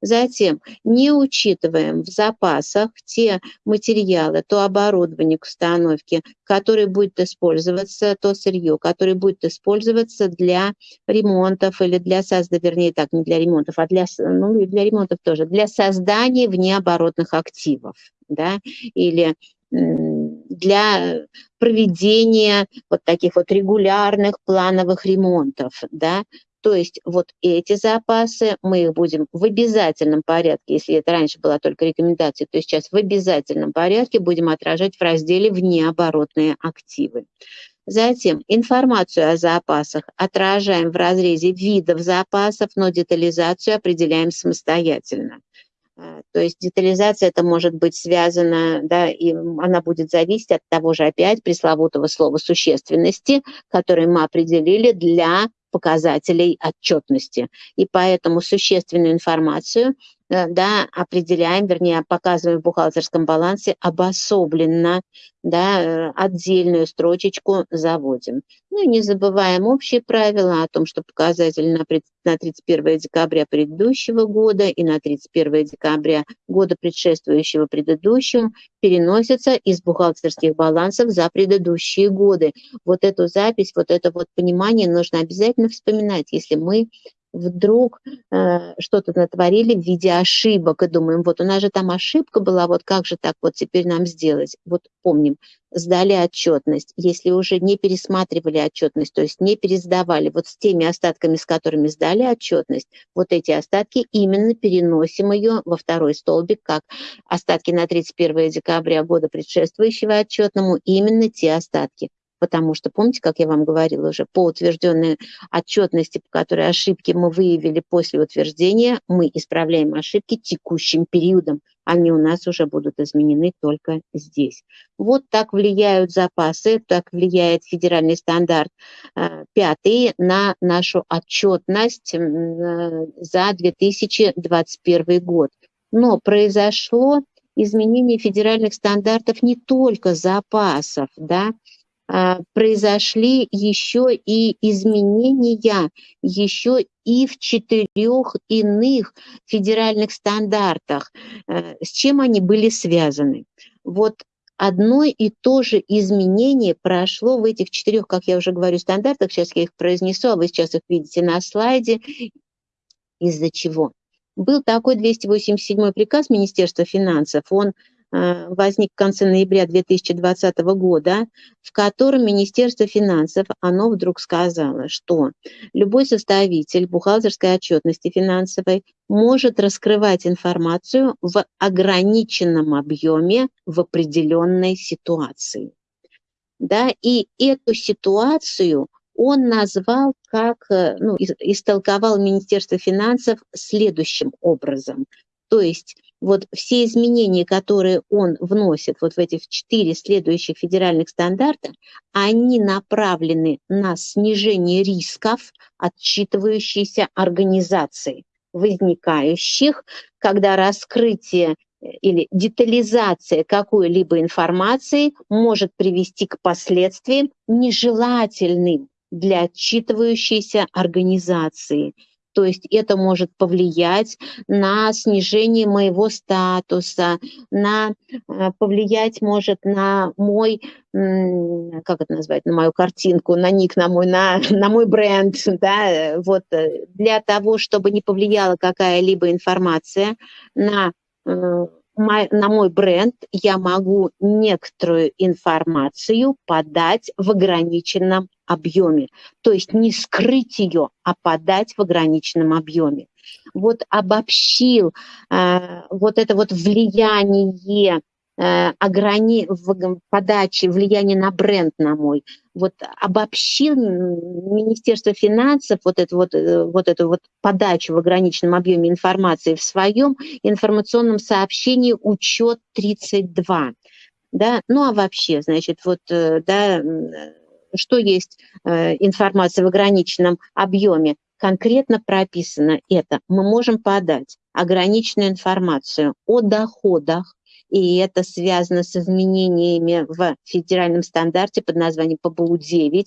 Затем не учитываем в запасах те материалы, то оборудование к установке, которое будет использоваться, то сырье, которое будет использоваться для ремонтов или для создания, вернее так, не для ремонтов, а для, ну, для ремонтов тоже, для создания внеоборотных активов, да, или для проведения вот таких вот регулярных плановых ремонтов, да, то есть вот эти запасы мы их будем в обязательном порядке, если это раньше была только рекомендация, то сейчас в обязательном порядке будем отражать в разделе «Внеоборотные активы». Затем информацию о запасах отражаем в разрезе видов запасов, но детализацию определяем самостоятельно. А, то есть детализация это может быть связана, да, и она будет зависеть от того же опять пресловутого слова существенности, которое мы определили для показателей отчетности. И поэтому существенную информацию да, определяем, вернее, показываем в бухгалтерском балансе обособленно, да, э, отдельную строчечку заводим. Ну и не забываем общие правила о том, что показатель на 31 декабря предыдущего года и на 31 декабря года предшествующего предыдущему переносятся из бухгалтерских балансов за предыдущие годы. Вот эту запись, вот это вот понимание нужно обязательно вспоминать, если мы вдруг э, что-то натворили в виде ошибок и думаем, вот у нас же там ошибка была, вот как же так вот теперь нам сделать? Вот помним, сдали отчетность, если уже не пересматривали отчетность, то есть не пересдавали, вот с теми остатками, с которыми сдали отчетность, вот эти остатки именно переносим ее во второй столбик, как остатки на 31 декабря года предшествующего отчетному, именно те остатки потому что, помните, как я вам говорила уже, по утвержденной отчетности, по которой ошибки мы выявили после утверждения, мы исправляем ошибки текущим периодом. Они у нас уже будут изменены только здесь. Вот так влияют запасы, так влияет федеральный стандарт э, пятый на нашу отчетность э, за 2021 год. Но произошло изменение федеральных стандартов не только запасов, да, произошли еще и изменения еще и в четырех иных федеральных стандартах. Э, с чем они были связаны? Вот одно и то же изменение прошло в этих четырех, как я уже говорю, стандартах. Сейчас я их произнесу, а вы сейчас их видите на слайде. Из-за чего? Был такой 287 приказ Министерства финансов. Он возник в конце ноября 2020 года, в котором Министерство финансов, оно вдруг сказало, что любой составитель бухгалтерской отчетности финансовой может раскрывать информацию в ограниченном объеме в определенной ситуации. Да, и эту ситуацию он назвал как, э, ну, истолковал Министерство финансов следующим образом. То есть вот все изменения, которые он вносит вот в этих четыре следующих федеральных стандарта, они направлены на снижение рисков, отчитывающейся организации, возникающих, когда раскрытие э, или детализация какой-либо информации может привести к последствиям нежелательным для отчитывающейся организации. То есть это может повлиять на снижение моего статуса, на э, повлиять может на мой, как это назвать, на мою картинку, на ник, на мой, на, [LAUGHS] на мой бренд, да, вот э, для того, чтобы не повлияла какая-либо информация на э, на мой бренд я могу некоторую информацию подать в ограниченном объеме. То есть не скрыть ее, а подать в ограниченном объеме. Вот обобщил э, вот это вот влияние э, ограни... в подаче, влияние на бренд на мой. Вот обобщил Министерство финансов вот эту вот, э, вот эту вот подачу в ограниченном объеме информации в своем информационном сообщении «Учет 32». Да? Ну а вообще, значит, вот, э, да, что есть э, информация в ограниченном объеме, конкретно прописано это. Мы можем подать ограниченную информацию о доходах, и это связано с изменениями в федеральном стандарте под названием ПБУ-9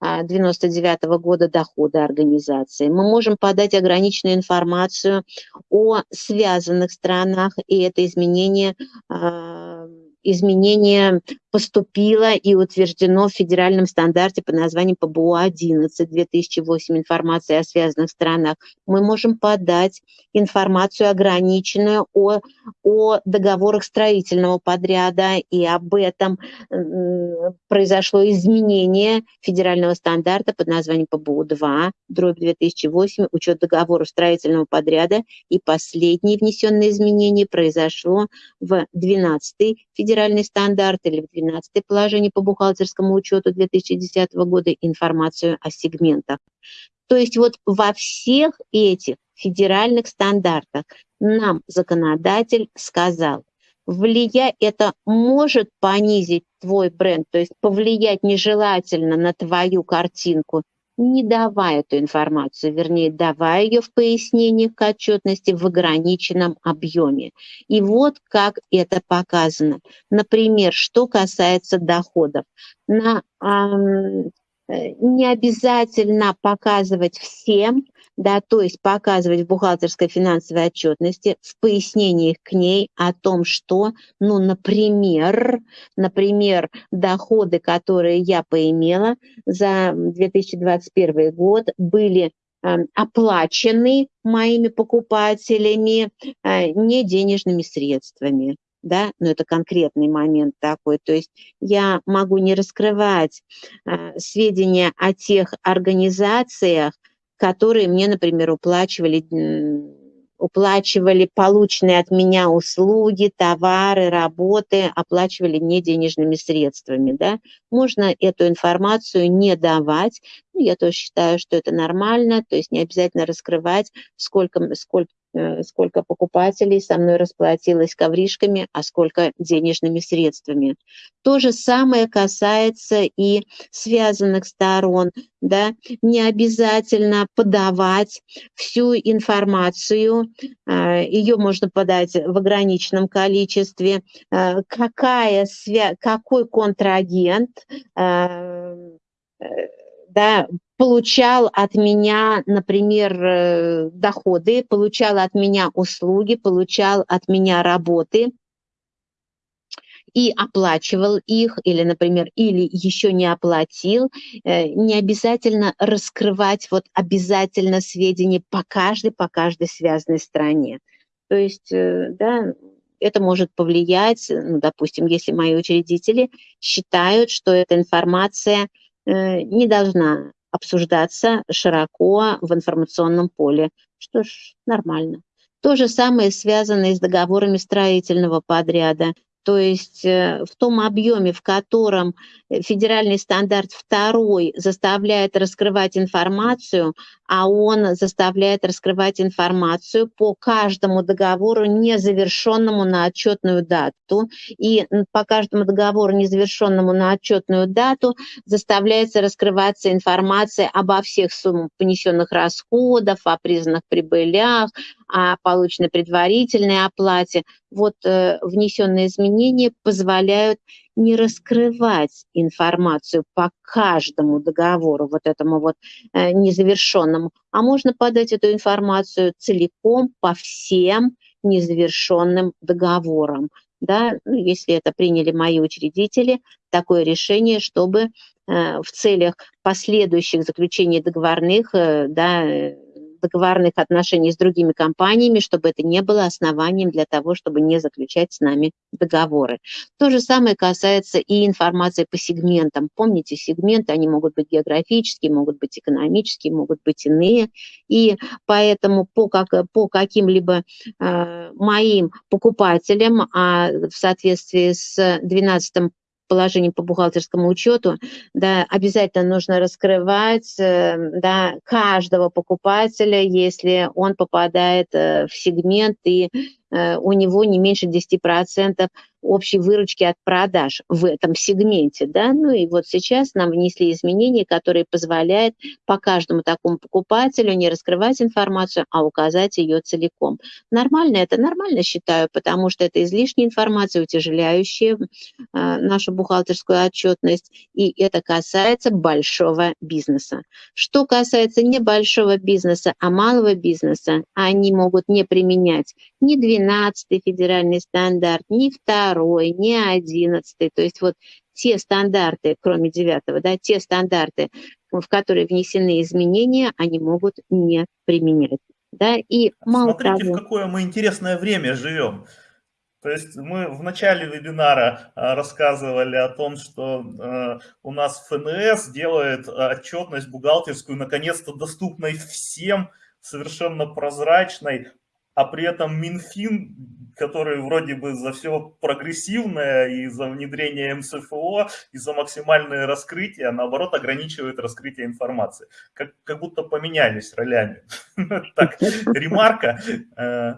99 -го года дохода организации. Мы можем подать ограниченную информацию о связанных странах, и это изменение а, изменение поступило и утверждено в федеральном стандарте под названием ПБУ-11 2008 информация о связанных странах. Мы можем подать информацию ограниченную о, о договорах строительного подряда, и об этом произошло изменение федерального стандарта под названием ПБУ-2, дробь 2008, учет договоров строительного подряда, и последнее внесенное изменение произошло в 12 федеральный стандарт или в 12 положение по бухгалтерскому учету 2010 года информацию о сегментах. То есть вот во всех этих федеральных стандартах нам законодатель сказал, влия это может понизить твой бренд, то есть повлиять нежелательно на твою картинку, не давая эту информацию, вернее, давая ее в пояснениях к отчетности в ограниченном объеме. И вот как это показано. Например, что касается доходов. На, не обязательно показывать всем, да, то есть показывать в бухгалтерской финансовой отчетности, в пояснениях к ней о том, что, ну, например, например, доходы, которые я поимела за 2021 год, были э, оплачены моими покупателями э, не денежными средствами да, но это конкретный момент такой, то есть я могу не раскрывать э, сведения о тех организациях, которые мне, например, уплачивали, уплачивали полученные от меня услуги, товары, работы, оплачивали не денежными средствами. Да? Можно эту информацию не давать. Ну, я тоже считаю, что это нормально, то есть не обязательно раскрывать, сколько, сколько сколько покупателей со мной расплатилось ковришками, а сколько денежными средствами. То же самое касается и связанных сторон. Да? Не обязательно подавать всю информацию, э, ее можно подать в ограниченном количестве, э, какая какой контрагент да, получал от меня, например, э, доходы, получал от меня услуги, получал от меня работы и оплачивал их, или, например, или еще не оплатил, э, не обязательно раскрывать вот обязательно сведения по каждой, по каждой связанной стране. То есть, э, да, это может повлиять, ну, допустим, если мои учредители считают, что эта информация не должна обсуждаться широко в информационном поле. Что ж, нормально. То же самое связано и с договорами строительного подряда. То есть э, в том объеме, в котором федеральный стандарт второй заставляет раскрывать информацию, а он заставляет раскрывать информацию по каждому договору, незавершенному на отчетную дату. И по каждому договору, незавершенному на отчетную дату, заставляется раскрываться информация обо всех суммах понесенных расходов, о признанных прибылях, о полученной предварительной оплате. Вот э, внесенные изменения позволяют не раскрывать информацию по каждому договору, вот этому вот э, незавершенному, а можно подать эту информацию целиком по всем незавершенным договорам. Да, ну, если это приняли мои учредители, такое решение, чтобы э, в целях последующих заключений договорных э, да, договорных отношений с другими компаниями, чтобы это не было основанием для того, чтобы не заключать с нами договоры. То же самое касается и информации по сегментам. Помните, сегменты, они могут быть географические, могут быть экономические, могут быть иные. И поэтому по, как, по каким-либо э, моим покупателям, а в соответствии с 12 положением по бухгалтерскому учету, да, обязательно нужно раскрывать э, да, каждого покупателя, если он попадает э, в сегмент и э, у него не меньше 10% общей выручки от продаж в этом сегменте. Да? Ну и вот сейчас нам внесли изменения, которые позволяют по каждому такому покупателю не раскрывать информацию, а указать ее целиком. Нормально это? Нормально считаю, потому что это излишняя информация, утяжеляющая э, нашу бухгалтерскую отчетность, и это касается большого бизнеса. Что касается небольшого бизнеса, а малого бизнеса, они могут не применять ни 12 федеральный стандарт, ни второй, не одиннадцатый. То есть вот те стандарты, кроме девятого, да, те стандарты, в которые внесены изменения, они могут не применять. Да, и мало Смотрите, того... в какое мы интересное время живем. То есть мы в начале вебинара а, рассказывали о том, что э, у нас ФНС делает отчетность бухгалтерскую наконец-то доступной всем, совершенно прозрачной, а при этом Минфин, который вроде бы за все прогрессивное и за внедрение МСФО, и за максимальное раскрытие, а наоборот ограничивает раскрытие информации. Как, как будто поменялись ролями. [LAUGHS] Так, ремарка. Э,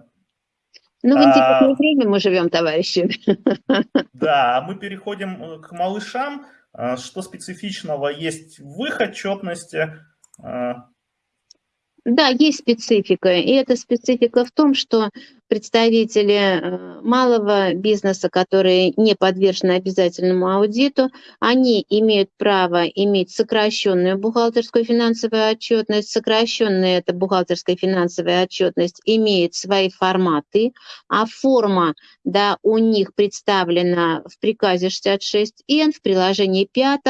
ну, в интересное а, время мы живем, товарищи. [LAUGHS] Да, мы переходим э, к малышам. А, что специфичного есть в их отчетности? Да, есть специфика, и эта специфика в том, что представители э, малого бизнеса, которые не подвержены обязательному аудиту, они имеют право иметь сокращенную бухгалтерскую финансовую отчетность. Сокращенная эта бухгалтерская финансовая отчетность имеет свои форматы, а форма да, у них представлена в приказе 66Н, в приложении 5,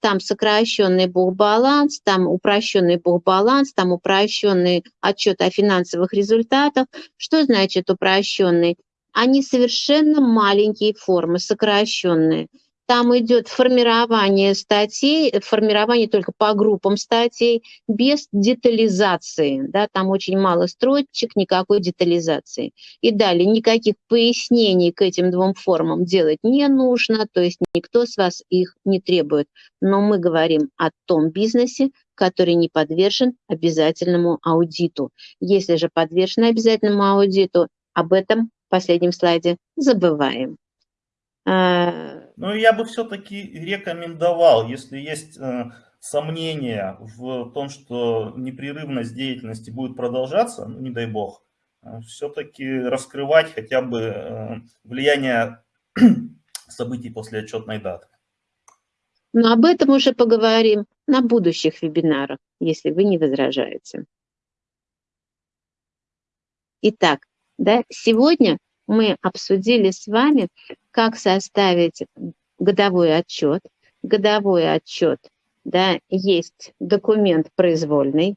там сокращенный бухбаланс, там упрощенный бухбаланс, там упрощенный отчет о финансовых результатах. Что значит упрощенный, они совершенно маленькие формы, сокращенные. Там идет формирование статей, формирование только по группам статей, без детализации. Да, там очень мало строчек, никакой детализации. И далее никаких пояснений к этим двум формам делать не нужно, то есть никто с вас их не требует. Но мы говорим о том бизнесе, который не подвержен обязательному аудиту. Если же подвержен обязательному аудиту, об этом в последнем слайде забываем. А, ну, я бы все-таки рекомендовал, если есть э, сомнения в том, что непрерывность деятельности будет продолжаться, ну, не дай бог, э, все-таки раскрывать хотя бы э, влияние [CLEARS THROAT] событий после отчетной даты. Но об этом уже поговорим на будущих вебинарах, если вы не возражаете. Итак, да, сегодня мы обсудили с вами, как составить годовой отчет. Годовой отчет, да, есть документ произвольный,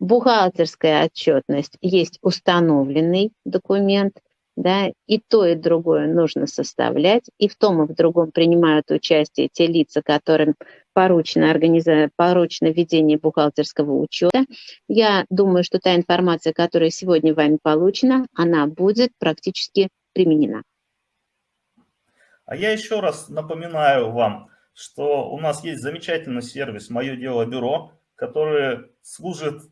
бухгалтерская отчетность есть установленный документ, да, и то, и другое нужно составлять, и в том, и в другом принимают участие те лица, которым поручено, организа... поручено ведение бухгалтерского учета. Я думаю, что та информация, которая сегодня вами получена, она будет практически применена. А я еще раз напоминаю вам, что у нас есть замечательный сервис «Мое дело бюро», который служит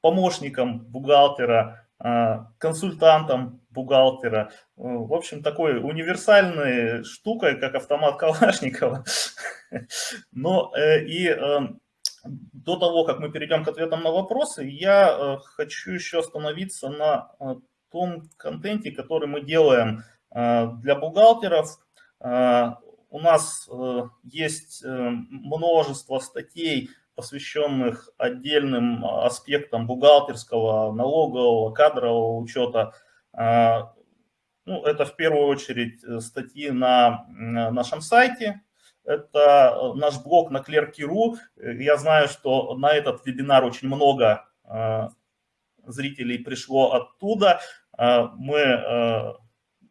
помощником бухгалтера, а, консультантом бухгалтера. В общем, такой универсальной штукой, как автомат Калашникова. [LAUGHS] Но э, и э, до того, как мы перейдем к ответам на вопросы, я э, хочу еще остановиться на том контенте, который мы делаем для бухгалтеров. У нас есть множество статей, посвященных отдельным аспектам бухгалтерского, налогового, кадрового учета. Ну, это в первую очередь статьи на нашем сайте, это наш блог на Clerky.ru. Я знаю, что на этот вебинар очень много зрителей пришло оттуда. Мы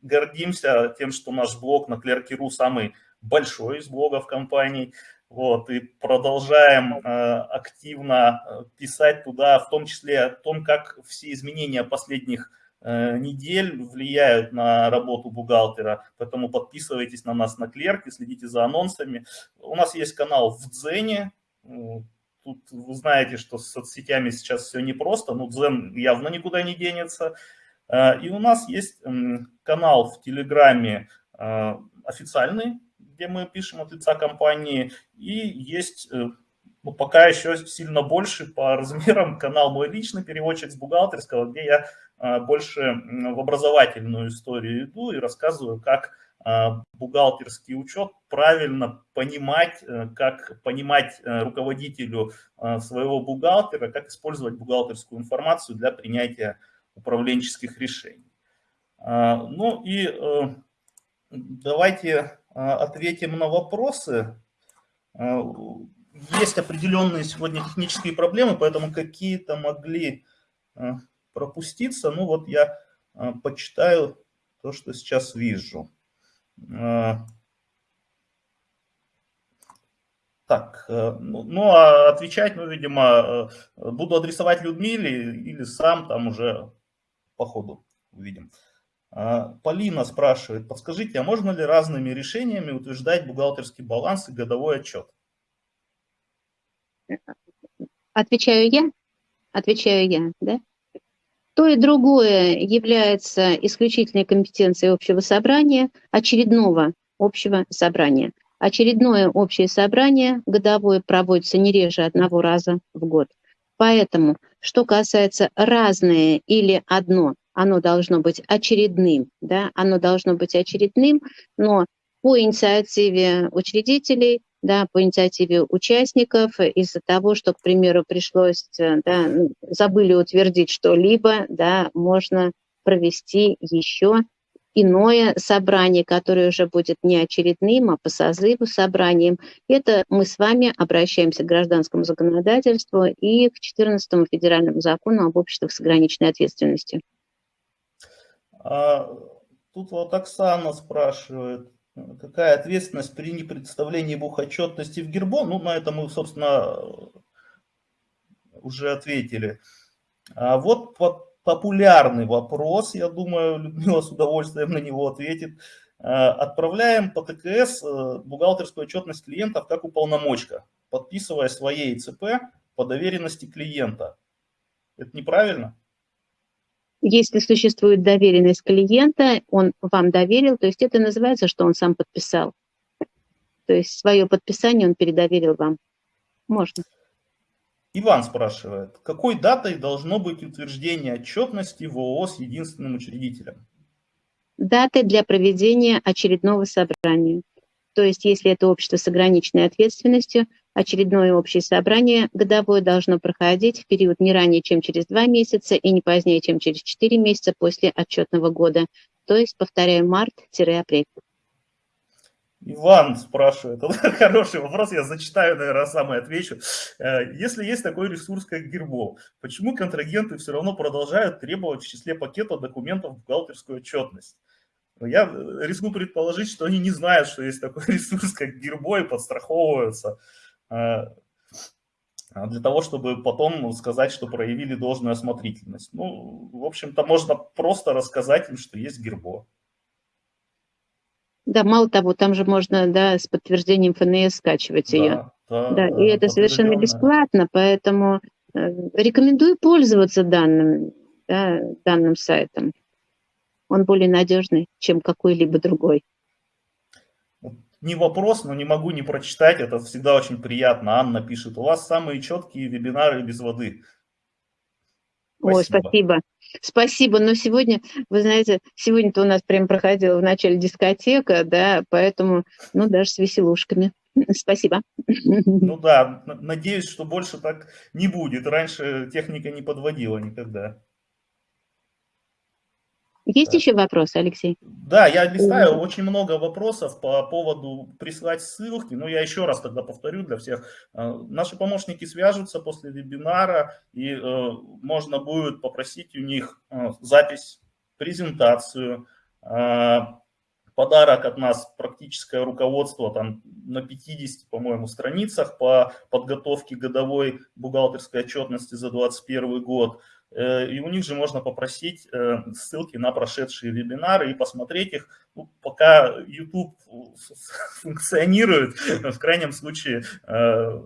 гордимся тем, что наш блог на Clerky.ru самый большой из блогов компаний. Вот, и продолжаем э, активно писать туда, в том числе о том, как все изменения последних э, недель влияют на работу бухгалтера. Поэтому подписывайтесь на нас на Клерке, следите за анонсами. У нас есть канал в Дзене, Тут вы знаете, что с соцсетями сейчас все непросто, но Дзен явно никуда не денется. Э, и у нас есть канал в Телеграме э, официальный, где мы пишем от лица компании, и есть э, ну, пока еще сильно больше по [LAUGHS] размерам канал мой личный переводчик с бухгалтерского, где я больше в образовательную историю иду и рассказываю, как бухгалтерский учет, правильно понимать, как понимать руководителю своего бухгалтера, как использовать бухгалтерскую информацию для принятия управленческих решений. А, ну и давайте ответим на вопросы. А, есть определенные сегодня технические проблемы, поэтому какие-то могли пропуститься. Ну вот я почитаю то, что сейчас вижу. А, так, э, ну, ну а отвечать, ну, видимо, э, буду адресовать Людмиле или сам там уже по ходу увидим. А, Полина спрашивает, подскажите, а можно ли разными решениями утверждать бухгалтерский баланс и годовой отчет? Отвечаю я? Отвечаю я, да? То и другое является исключительной компетенцией общего собрания, очередного общего собрания. Очередное общее собрание годовое проводится не реже одного раза в год. Поэтому, что касается разное или одно, оно должно быть очередным, да, оно должно быть очередным, но по инициативе учредителей да, по инициативе участников из-за того, что, к примеру, пришлось, э, да, ну, забыли утвердить что-либо, да, можно провести еще иное собрание, которое уже будет не очередным, а по созыву собранием. Это мы с вами обращаемся к гражданскому законодательству и к 14 федеральному закону об обществах с ограниченной ответственностью. А, тут вот Оксана спрашивает, Какая ответственность при непредставлении бухотчетности в Гербо? Ну, на это мы, собственно, уже ответили. А вот популярный вопрос, я думаю, [LAUGHS] Людмила с удовольствием на него ответит. А, отправляем по ТКС э, бухгалтерскую отчетность клиентов как уполномочка, подписывая своей ЦП по доверенности клиента. Это неправильно? Если существует доверенность клиента, он вам доверил, то есть это называется, что он сам подписал. То есть свое подписание он передоверил вам. Можно. Иван спрашивает, какой датой должно быть утверждение отчетности в ООО с единственным учредителем? Даты для проведения очередного собрания. То есть если это общество с ограниченной ответственностью, Очередное общее собрание годовое должно проходить в период не ранее, чем через два месяца и не позднее, чем через четыре месяца после отчетного года. То есть, повторяю, март-апрель. Иван спрашивает, [LAUGHS] это хороший вопрос, я зачитаю, наверное, сам и отвечу. Э, если есть такой ресурс, как Гербов, почему контрагенты все равно продолжают требовать в числе пакета документов бухгалтерскую отчетность? Я рискну предположить, что они не знают, что есть такой [LAUGHS] ресурс, как Гербо, и подстраховываются. Э, для того, чтобы потом сказать, что проявили должную осмотрительность. Ну, в общем-то, можно просто рассказать им, что есть гербо. Да, мало того, там же можно да, с подтверждением ФНС скачивать да, ее. Да, да, и это совершенно бесплатно, поэтому э, рекомендую пользоваться данным, да, данным сайтом. Он более надежный, чем какой-либо другой не вопрос, но не могу не прочитать, это всегда очень приятно. Анна пишет, у вас самые четкие вебинары без воды. Ой, спасибо. Спасибо. Но сегодня, вы знаете, сегодня-то у нас прям проходила в начале дискотека, да, поэтому, ну, даже с веселушками. [LAUGHS] Спасибо. Ну да, надеюсь, что больше так не будет. Раньше техника не подводила никогда. Есть да. еще вопросы, Алексей? Да, я листаю очень много вопросов по поводу присылать ссылки, но я еще раз тогда повторю для всех. Э, наши помощники свяжутся после вебинара, и э, можно будет попросить у них э, запись, презентацию, подарок от нас, практическое руководство там на 50, по-моему, страницах по подготовке годовой бухгалтерской отчетности за 2021 год. Э, и у них же можно попросить э, ссылки на прошедшие вебинары и посмотреть их, ну, пока YouTube функционирует. [LAUGHS] В крайнем случае, э,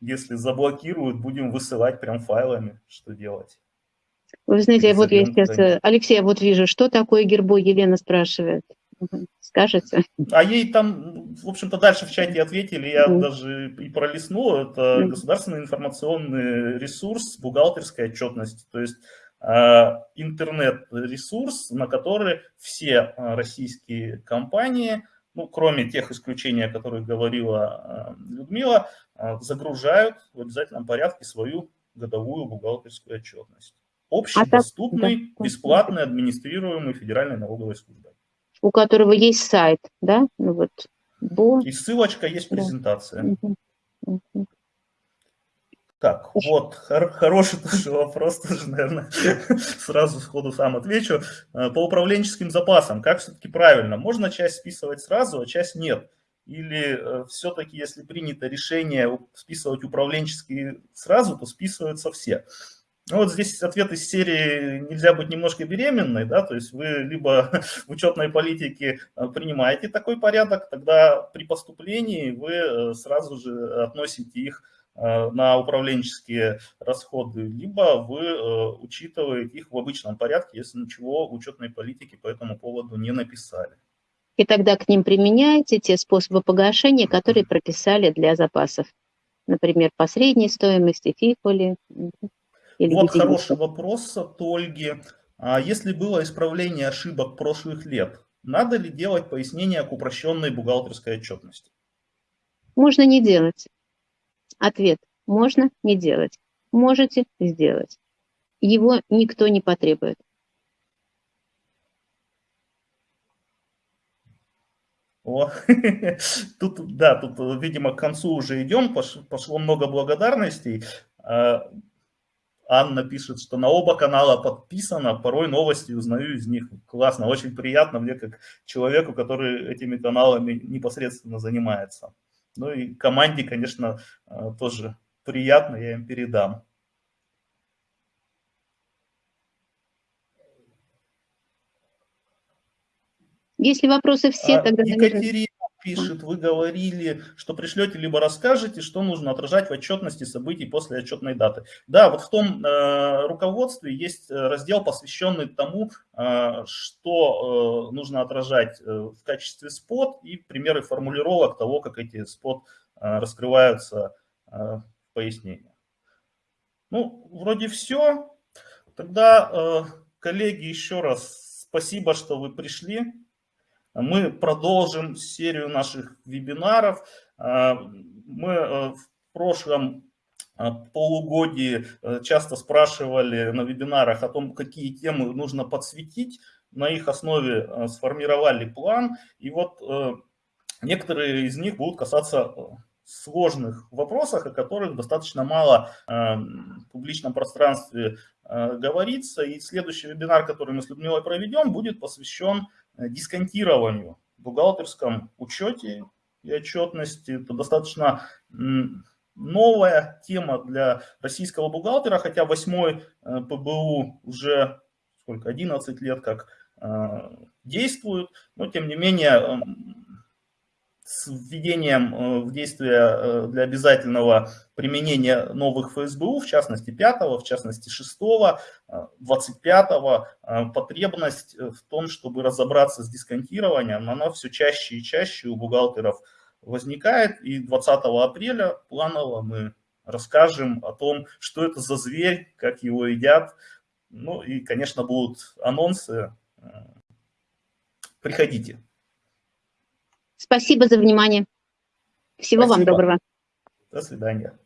если заблокируют, будем высылать прям файлами, что делать. Вы знаете, вот я сейчас, Алексей, я вот вижу, что такое гербо, Елена спрашивает. Скажете? А ей там, в общем-то, дальше в чате ответили, я mm. даже и пролистнул. Это mm. государственный информационный ресурс бухгалтерской отчетности. То есть а, интернет-ресурс, на который все а, российские компании, ну, кроме тех исключений, о которых говорила а, Людмила, загружают в обязательном порядке свою годовую бухгалтерскую отчетность. Общедоступный, бесплатный, администрируемый Федеральной налоговой службой у которого есть сайт, да, ну вот, Бо... И ссылочка есть презентация. Да. Так, вот, хор хороший тоже вопрос, тоже, наверное, [LAUGHS] сразу сходу сам отвечу. Э, по управленческим запасам, как все-таки правильно? Можно часть списывать сразу, а часть нет? Или э, все-таки, если принято решение списывать управленческие сразу, то списываются все? Ну, вот здесь ответ из серии «Нельзя быть немножко беременной», да, то есть вы либо [LAUGHS] в учетной политике э, принимаете такой порядок, тогда при поступлении вы э, сразу же относите их э, на управленческие расходы, либо вы учитываете их в обычном порядке, если ничего в учетной политике по этому поводу не написали. И тогда к ним применяете те способы погашения, которые прописали для запасов. Например, по средней стоимости, фифоли. Или вот хороший вопрос от Ольги. А если было исправление ошибок прошлых лет, надо ли делать пояснение к упрощенной бухгалтерской отчетности? Можно не делать. Ответ. Можно не делать. Можете сделать. Его никто не потребует. О, [LAUGHS] тут, да, тут, видимо, к концу уже идем, пошло много благодарностей. Анна пишет, что на оба канала подписано, порой новости узнаю из них. Классно, очень приятно мне, как человеку, который этими каналами непосредственно занимается. Ну и команде, конечно, э, тоже приятно, я им передам. Если вопросы все, а, тогда... Екатерина пишет, вы говорили, что пришлете, либо расскажете, что нужно отражать в отчетности событий после отчетной даты. Да, вот в том э, руководстве есть э, раздел, посвященный тому, э, что э, нужно отражать э, в качестве спот и примеры формулировок того, как эти спот э, раскрываются э, в пояснении. Ну, вроде все. Тогда, э, коллеги, еще раз спасибо, что вы пришли. Мы продолжим серию наших вебинаров. А, мы э, в прошлом э, полугодии э, часто спрашивали на вебинарах о том, какие темы нужно подсветить. На их основе сформировали план. И вот некоторые из них будут касаться сложных вопросах, о которых достаточно мало в публичном пространстве говорится. И следующий вебинар, который мы с Людмилой проведем, будет посвящен Э, дисконтированию в бухгалтерском учете и отчетности. Это достаточно новая тема для российского бухгалтера, хотя восьмой э, ПБУ уже сколько, 11 лет как э, действует, но тем не менее с введением э, в действие э, для обязательного применения новых ФСБУ, в частности 5, в частности 6, 25, э, потребность в том, чтобы разобраться с дисконтированием, она все чаще и чаще у бухгалтеров возникает. И 20 апреля планово мы расскажем о том, что это за зверь, как его едят. Ну и, конечно, будут анонсы. Приходите. Спасибо за внимание. Всего Спасибо. вам доброго. До свидания.